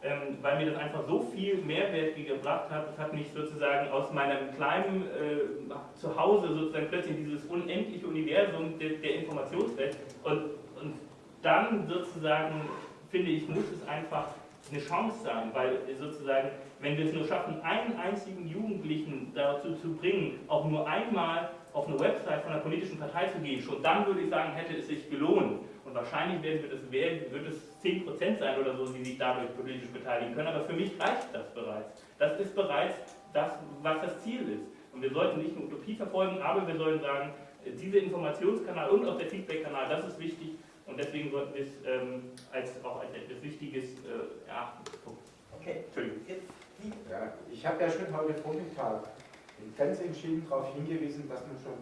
ähm, weil mir das einfach so viel Mehrwert gebracht hat. Das hat mich sozusagen aus meinem kleinen äh, Zuhause sozusagen plötzlich dieses unendliche Universum der, der Informationswelt und, und dann sozusagen finde ich, muss es einfach eine Chance sein, weil sozusagen, wenn wir es nur schaffen, einen einzigen Jugendlichen dazu zu bringen, auch nur einmal auf eine Website von einer politischen Partei zu gehen, schon dann würde ich sagen, hätte es sich gelohnt. Und wahrscheinlich werden wir das, wird es 10% sein oder so, die sich dadurch politisch beteiligen können, aber für mich reicht das bereits. Das ist bereits das, was das Ziel ist. Und wir sollten nicht eine Utopie verfolgen, aber wir sollen sagen, dieser Informationskanal und auch der Feedback-Kanal, das ist wichtig, und deswegen sollten wir es ähm, als, auch als etwas Wichtiges äh, erachten. Okay. Entschuldigung. Ja, ich habe ja schon heute Vormittag ganz entschieden darauf hingewiesen, dass man schon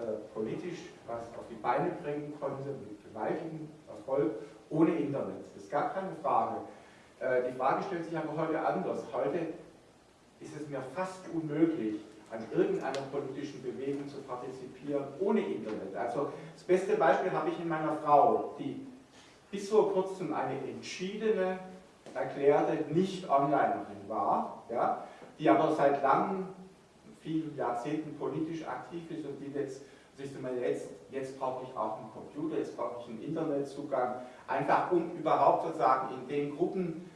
äh, politisch was auf die Beine bringen konnte, mit gewaltigem Erfolg, ohne Internet. Das ist gar keine Frage. Äh, die Frage stellt sich aber heute anders. Heute ist es mir fast unmöglich, an irgendeiner politischen Bewegung zu partizipieren ohne Internet. Also das beste Beispiel habe ich in meiner Frau, die bis vor kurzem eine entschiedene, erklärte Nicht-Onlinerin war, ja, die aber seit langen, vielen Jahrzehnten politisch aktiv ist und die jetzt siehst mal, jetzt, jetzt brauche ich auch einen Computer, jetzt brauche ich einen Internetzugang, einfach um überhaupt sozusagen in den Gruppen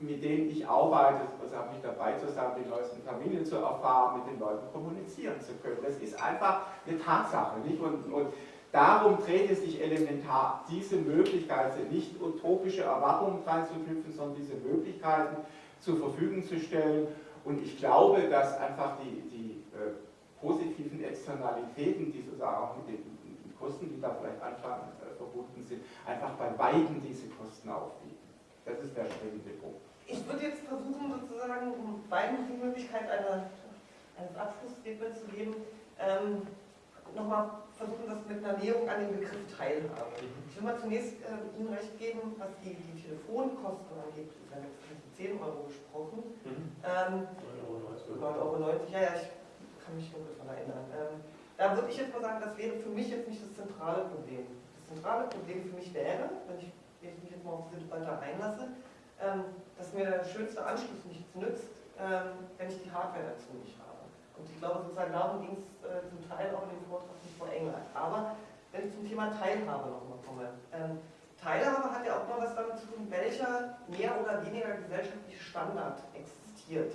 mit denen ich arbeite, also habe mich dabei zu sein, die neuesten Familien zu erfahren, mit den Leuten kommunizieren zu können. Das ist einfach eine Tatsache. Nicht? Und, und darum dreht es sich elementar, diese Möglichkeiten, nicht utopische Erwartungen dran zu knüpfen, sondern diese Möglichkeiten zur Verfügung zu stellen. Und ich glaube, dass einfach die, die äh, positiven Externalitäten, die sozusagen auch mit den Kosten, die da vielleicht anfangen, äh, verbunden sind, einfach bei beiden diese Kosten aufwiegen. Das ist der springende Punkt. Ich würde jetzt versuchen, sozusagen, um beiden die Möglichkeit einer, eines Abschlussstatements zu geben, ähm, nochmal versuchen, das mit einer Näherung an den Begriff Teilhabe. Ich will mal zunächst äh, Ihnen recht geben, was die, die Telefonkosten angeht. Ich habe jetzt von 10 Euro gesprochen. Mhm. Ähm, 9,90 Euro. 9,90 ja, ja, ich kann mich dunkel daran erinnern. Ähm, da würde ich jetzt mal sagen, das wäre für mich jetzt nicht das zentrale Problem. Das zentrale Problem für mich wäre, wenn ich mich jetzt mal auf diese Debatte einlasse, dass mir der schönste Anschluss nichts nützt, ähm, wenn ich die Hardware dazu nicht habe. Und ich glaube, sozusagen darum ging es äh, zum Teil auch in dem Vortrag von Frau Engler. Aber wenn ich zum Thema Teilhabe nochmal komme. Ähm, Teilhabe hat ja auch mal was damit zu tun, welcher mehr oder weniger gesellschaftliche Standard existiert.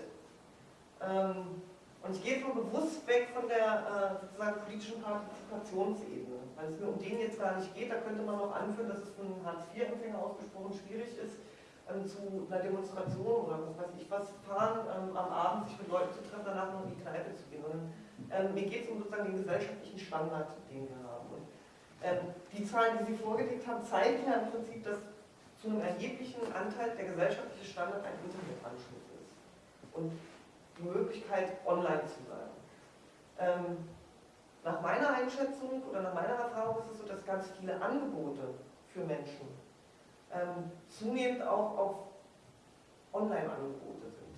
Ähm, und ich gehe mal bewusst weg von der äh, sozusagen politischen Partizipationsebene, weil es mir um den jetzt gar nicht geht. Da könnte man noch anführen, dass es für einen Hartz-IV-Empfänger ausgesprochen schwierig ist, ähm, zu einer Demonstration oder was weiß ich was fahren, ähm, am Abend sich mit Leuten zu treffen, danach noch in die Kneipe zu gehen. Und, ähm, mir geht es um sozusagen den gesellschaftlichen Standard, den wir haben. Und, ähm, die Zahlen, die Sie vorgelegt haben, zeigen ja im Prinzip, dass zu einem erheblichen Anteil der gesellschaftliche Standard ein Internetanschluss ist. Und die Möglichkeit, online zu sein. Ähm, nach meiner Einschätzung oder nach meiner Erfahrung ist es so, dass ganz viele Angebote für Menschen ähm, zunehmend auch auf Online-Angebote sind.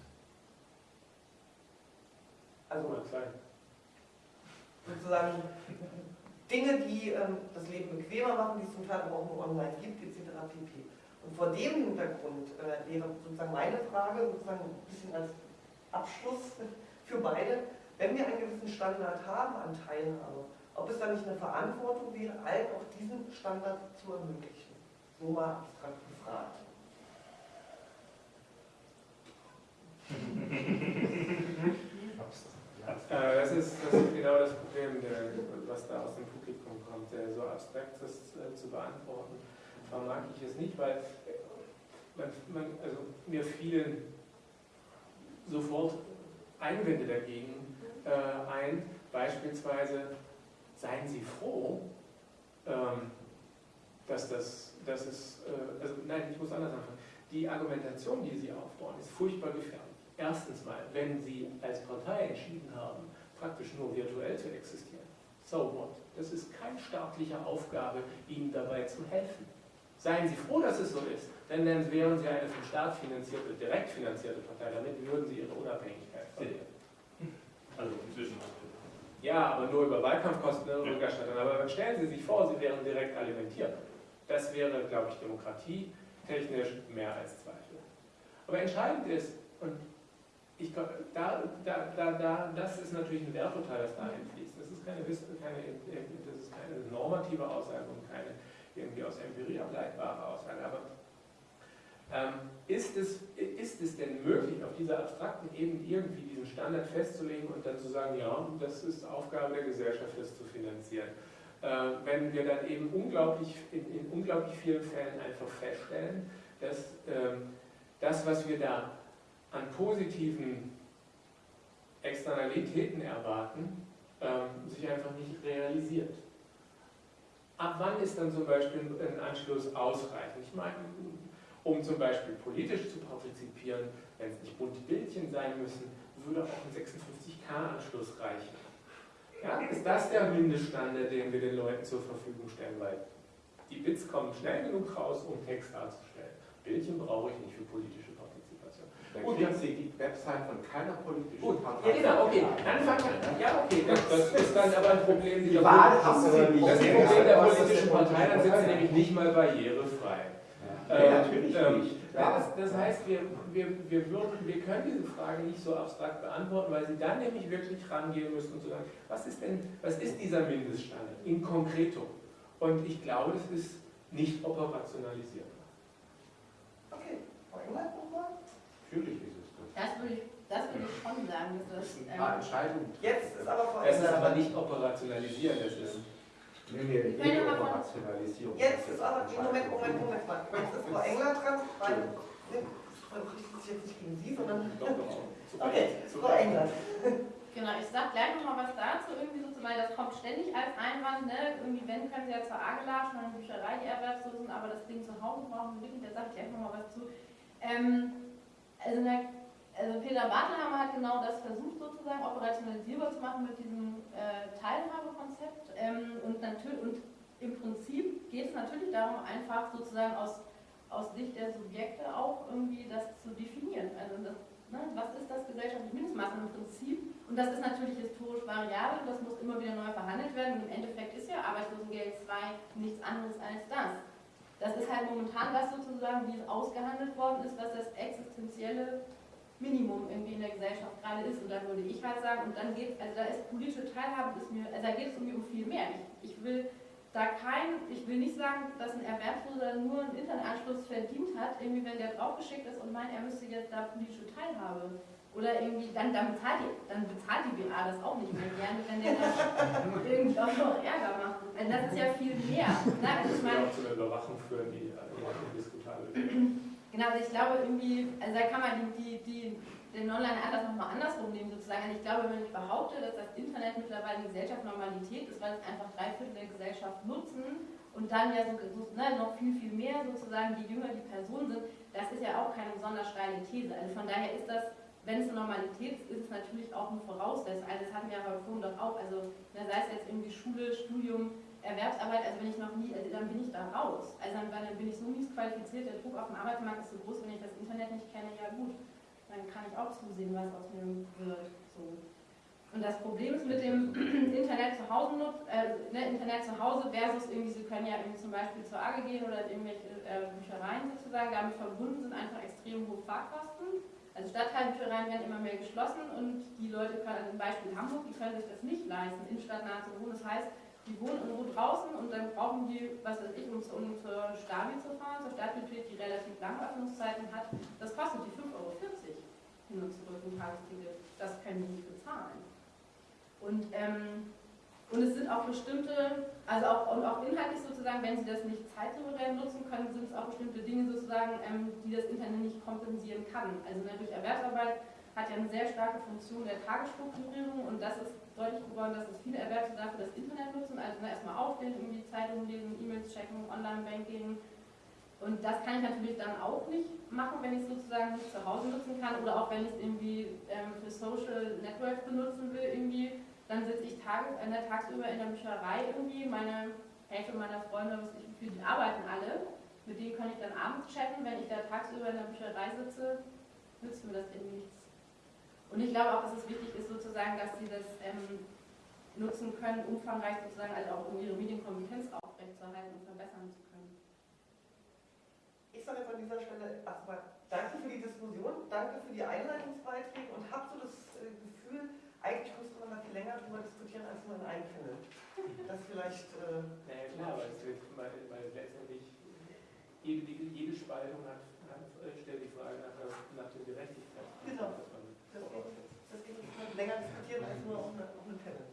Also sozusagen Dinge, die ähm, das Leben bequemer machen, die es zum Teil aber auch nur online gibt, etc. pp. Und vor dem Hintergrund äh, wäre sozusagen meine Frage, sozusagen ein bisschen als Abschluss für beide, wenn wir einen gewissen Standard haben an Teilhabe, ob es dann nicht eine Verantwortung wäre, allen auch diesen Standard zu ermöglichen. Mal abstrakt gefragt. (laughs) Äh, das, ist, das ist genau das Problem, der, was da aus dem Publikum kommt. Der so abstrakt das äh, zu beantworten, vermag ich es nicht, weil man, man, also mir fielen sofort Einwände dagegen äh, ein. Beispielsweise seien Sie froh, ähm, dass das, dass es, äh, also nein, ich muss anders anfangen. Die Argumentation, die Sie aufbauen, ist furchtbar gefährlich. Erstens mal, wenn Sie als Partei entschieden haben, praktisch nur virtuell zu existieren, so what? Das ist keine staatliche Aufgabe, Ihnen dabei zu helfen. Seien Sie froh, dass es so ist, denn dann wären Sie eine vom Staat finanzierte, direkt finanzierte Partei. Damit würden Sie Ihre Unabhängigkeit verlieren. Also inzwischen. Ja, aber nur über Wahlkampfkosten und Rückerstattung. Aber stellen Sie sich vor, Sie wären direkt alimentiert. Das wäre, glaube ich, demokratietechnisch mehr als Zweifel. Aber entscheidend ist, und ich glaube, da, da, da, da, das ist natürlich ein Werturteil, das da einfließt. Das ist keine, keine, das ist keine normative Aussage und keine irgendwie aus Empirie ableitbare Aussage. Aber ähm, ist, es, ist es denn möglich, auf dieser abstrakten Ebene irgendwie diesen Standard festzulegen und dann zu sagen, ja, das ist Aufgabe der Gesellschaft, das zu finanzieren? Äh, wenn wir dann eben unglaublich, in, in, unglaublich vielen Fällen einfach feststellen, dass ähm, das, was wir da an positiven Externalitäten erwarten, ähm, sich einfach nicht realisiert. Ab wann ist dann zum Beispiel ein Anschluss ausreichend? Ich meine, um zum Beispiel politisch zu partizipieren, wenn es nicht bunte Bildchen sein müssen, würde auch ein 56K-Anschluss reichen. Ja, ist das der Mindeststandard, den wir den Leuten zur Verfügung stellen? Weil die Bits kommen schnell genug raus, um Text darzustellen. Bildchen brauche ich nicht für politische Partizipation. Dann Gut, kriegen Sie die Website von keiner politischen Gut, Partei. ja genau, okay. Dann fangen wir, ja okay, das, das ist dann aber ein Problem Die dieser Wahl haben Sie nicht. Das ist ein Problem der politischen Partei, dann sind sie nämlich nicht mal barrierefrei. Ja, Ähm, natürlich ähm, nicht. Das, das heißt, wir, wir, wir, würden, wir können diese Frage nicht so abstrakt beantworten, weil Sie dann nämlich wirklich rangehen müssen und zu sagen, was ist denn, was ist dieser Mindeststandard in concreto? Und ich glaube, das ist nicht operationalisierbar. Okay, Frau England nochmal? Natürlich ist es das. Das würde ich, das würde ich schon sagen, dass das. Ähm, Entscheidungen. Jetzt ist aber Frau Das ist aber nicht operationalisieren, das ist Nee, nee, von- Rationalisierung. Jetzt ist aber, Moment, Moment, Moment mal. Jetzt ist Frau Engler dran, weil, ne, ich richte sich jetzt nicht gegen Sie, sondern, okay, Frau Engler. Genau, ich sag gleich nochmal was dazu, irgendwie so, weil das kommt ständig als Einwand, ne? Irgendwie, wenn können sie ja zur AGE latschen, eine Bücherei, die Erwerbslosen, aber das Ding zu Hause brauchen sie wirklich, da sage ich gleich nochmal was zu. Ähm, also, na, also Peter Bartelhammer hat genau das versucht sozusagen operationalisierbar zu machen mit diesem äh, Teilhabekonzept ähm, und, und im Prinzip geht es natürlich darum, einfach sozusagen aus, aus Sicht der Subjekte auch irgendwie das zu definieren. Also das, ne, was ist das gesellschaftliche Mindestmaß im Prinzip? Und das ist natürlich historisch variabel, das muss immer wieder neu verhandelt werden. Und im Endeffekt ist ja Arbeitslosengeld 2 nichts anderes als das. Das ist halt momentan das sozusagen, wie es ausgehandelt worden ist, was das existenzielle Minimum irgendwie in der Gesellschaft gerade ist. Und da würde ich halt sagen, und dann geht also da ist politische Teilhabe, ist mir, also da geht es irgendwie um viel mehr. Ich, ich will da kein, ich will nicht sagen, dass ein Erwerbsloser nur einen Internetanschluss verdient hat, irgendwie wenn der draufgeschickt ist und meint, er müsste jetzt da politische Teilhabe. Oder irgendwie, dann, dann, bezahlt die, dann bezahlt die BA das auch nicht mehr gerne, wenn der dann (laughs) irgendwie auch noch Ärger macht. Also das ist ja viel mehr. Ne? Also ich meine, auch zu einer Überwachung führen, die äh, indiskutabel (laughs) Genau, also ich glaube irgendwie, also da kann man die, die, den Online-Anlass nochmal andersrum nehmen sozusagen. Und ich glaube, wenn ich behaupte, dass das Internet mittlerweile die Gesellschaft Normalität ist, weil es einfach drei Viertel der Gesellschaft nutzen und dann ja so, so ne, noch viel, viel mehr sozusagen, je jünger die Personen sind, das ist ja auch keine besonders steile These. Also von daher ist das, wenn es eine Normalität ist, ist es natürlich auch eine Voraussetzung. Also das hatten wir aber vorhin doch auch, also ne, sei es jetzt irgendwie Schule, Studium, Erwerbsarbeit, also wenn ich noch nie, also dann bin ich da raus. Also dann, dann bin ich so mies qualifiziert, der Druck auf dem Arbeitsmarkt ist so groß, wenn ich das Internet nicht kenne, ja gut, dann kann ich auch zusehen, was aus mir wird. So. Und das Problem ist mit dem (clears throat) Internet zu Hause äh, ne, Internet zu Hause versus irgendwie, Sie können ja irgendwie zum Beispiel zur AGE gehen oder in irgendwelche äh, Büchereien sozusagen, damit verbunden sind einfach extrem hohe Fahrkosten. Also Stadtteilbüchereien werden immer mehr geschlossen und die Leute können, also zum Beispiel Hamburg, die können sich das nicht leisten, innenstadtnah zu wohnen. Das heißt, die wohnen irgendwo draußen und dann brauchen die, was weiß ich, um, zu, um zur Stabi zu fahren, zur Stadtbibliothek, die relativ lange Öffnungszeiten hat, das kostet die 5,40 Euro hin und zurück ein Tagesticket. Das können die nicht bezahlen. Und, ähm, und es sind auch bestimmte, also auch, und auch inhaltlich sozusagen, wenn sie das nicht zeitsouverän nutzen können, sind es auch bestimmte Dinge sozusagen, ähm, die das Internet nicht kompensieren kann. Also durch Erwerbsarbeit hat ja eine sehr starke Funktion der Tagesstrukturierung und das ist deutlich geworden, dass es viele Erwerbslosen dafür das Internet nutzen, also ne, erstmal aufstehen, irgendwie Zeitungen lesen, E-Mails checken, Online-Banking. Und das kann ich natürlich dann auch nicht machen, wenn ich es sozusagen nicht zu Hause nutzen kann oder auch wenn ich es irgendwie ähm, für Social Networks benutzen will, irgendwie, dann sitze ich Tage, äh, tagsüber in der Bücherei irgendwie, meine Hälfte meiner Freunde, was ich, für die arbeiten alle, mit denen kann ich dann abends chatten, wenn ich da tagsüber in der Bücherei sitze, nützt mir das irgendwie nichts. Und ich glaube auch, dass es wichtig ist, sozusagen, dass sie das ähm, nutzen können, umfangreich sozusagen, also auch um ihre Medienkompetenz aufrechtzuerhalten und verbessern zu können. Ich sage jetzt an dieser Stelle erstmal danke für die Diskussion, danke für die Einleitungsbeiträge und habe so das äh, Gefühl, eigentlich müsste man da viel länger drüber diskutieren als nur in einem Panel. Das vielleicht. Äh, Naja klar, weil, es wird, weil, weil letztendlich jede, jede Spaltung hat, hat, stellt die Frage nach, der- nach der Gerechtigkeit. Genau das geht länger diskutieren als nur auf einem Panel.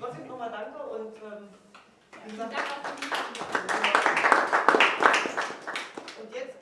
Trotzdem nochmal danke und ähm, wie gesagt, und jetzt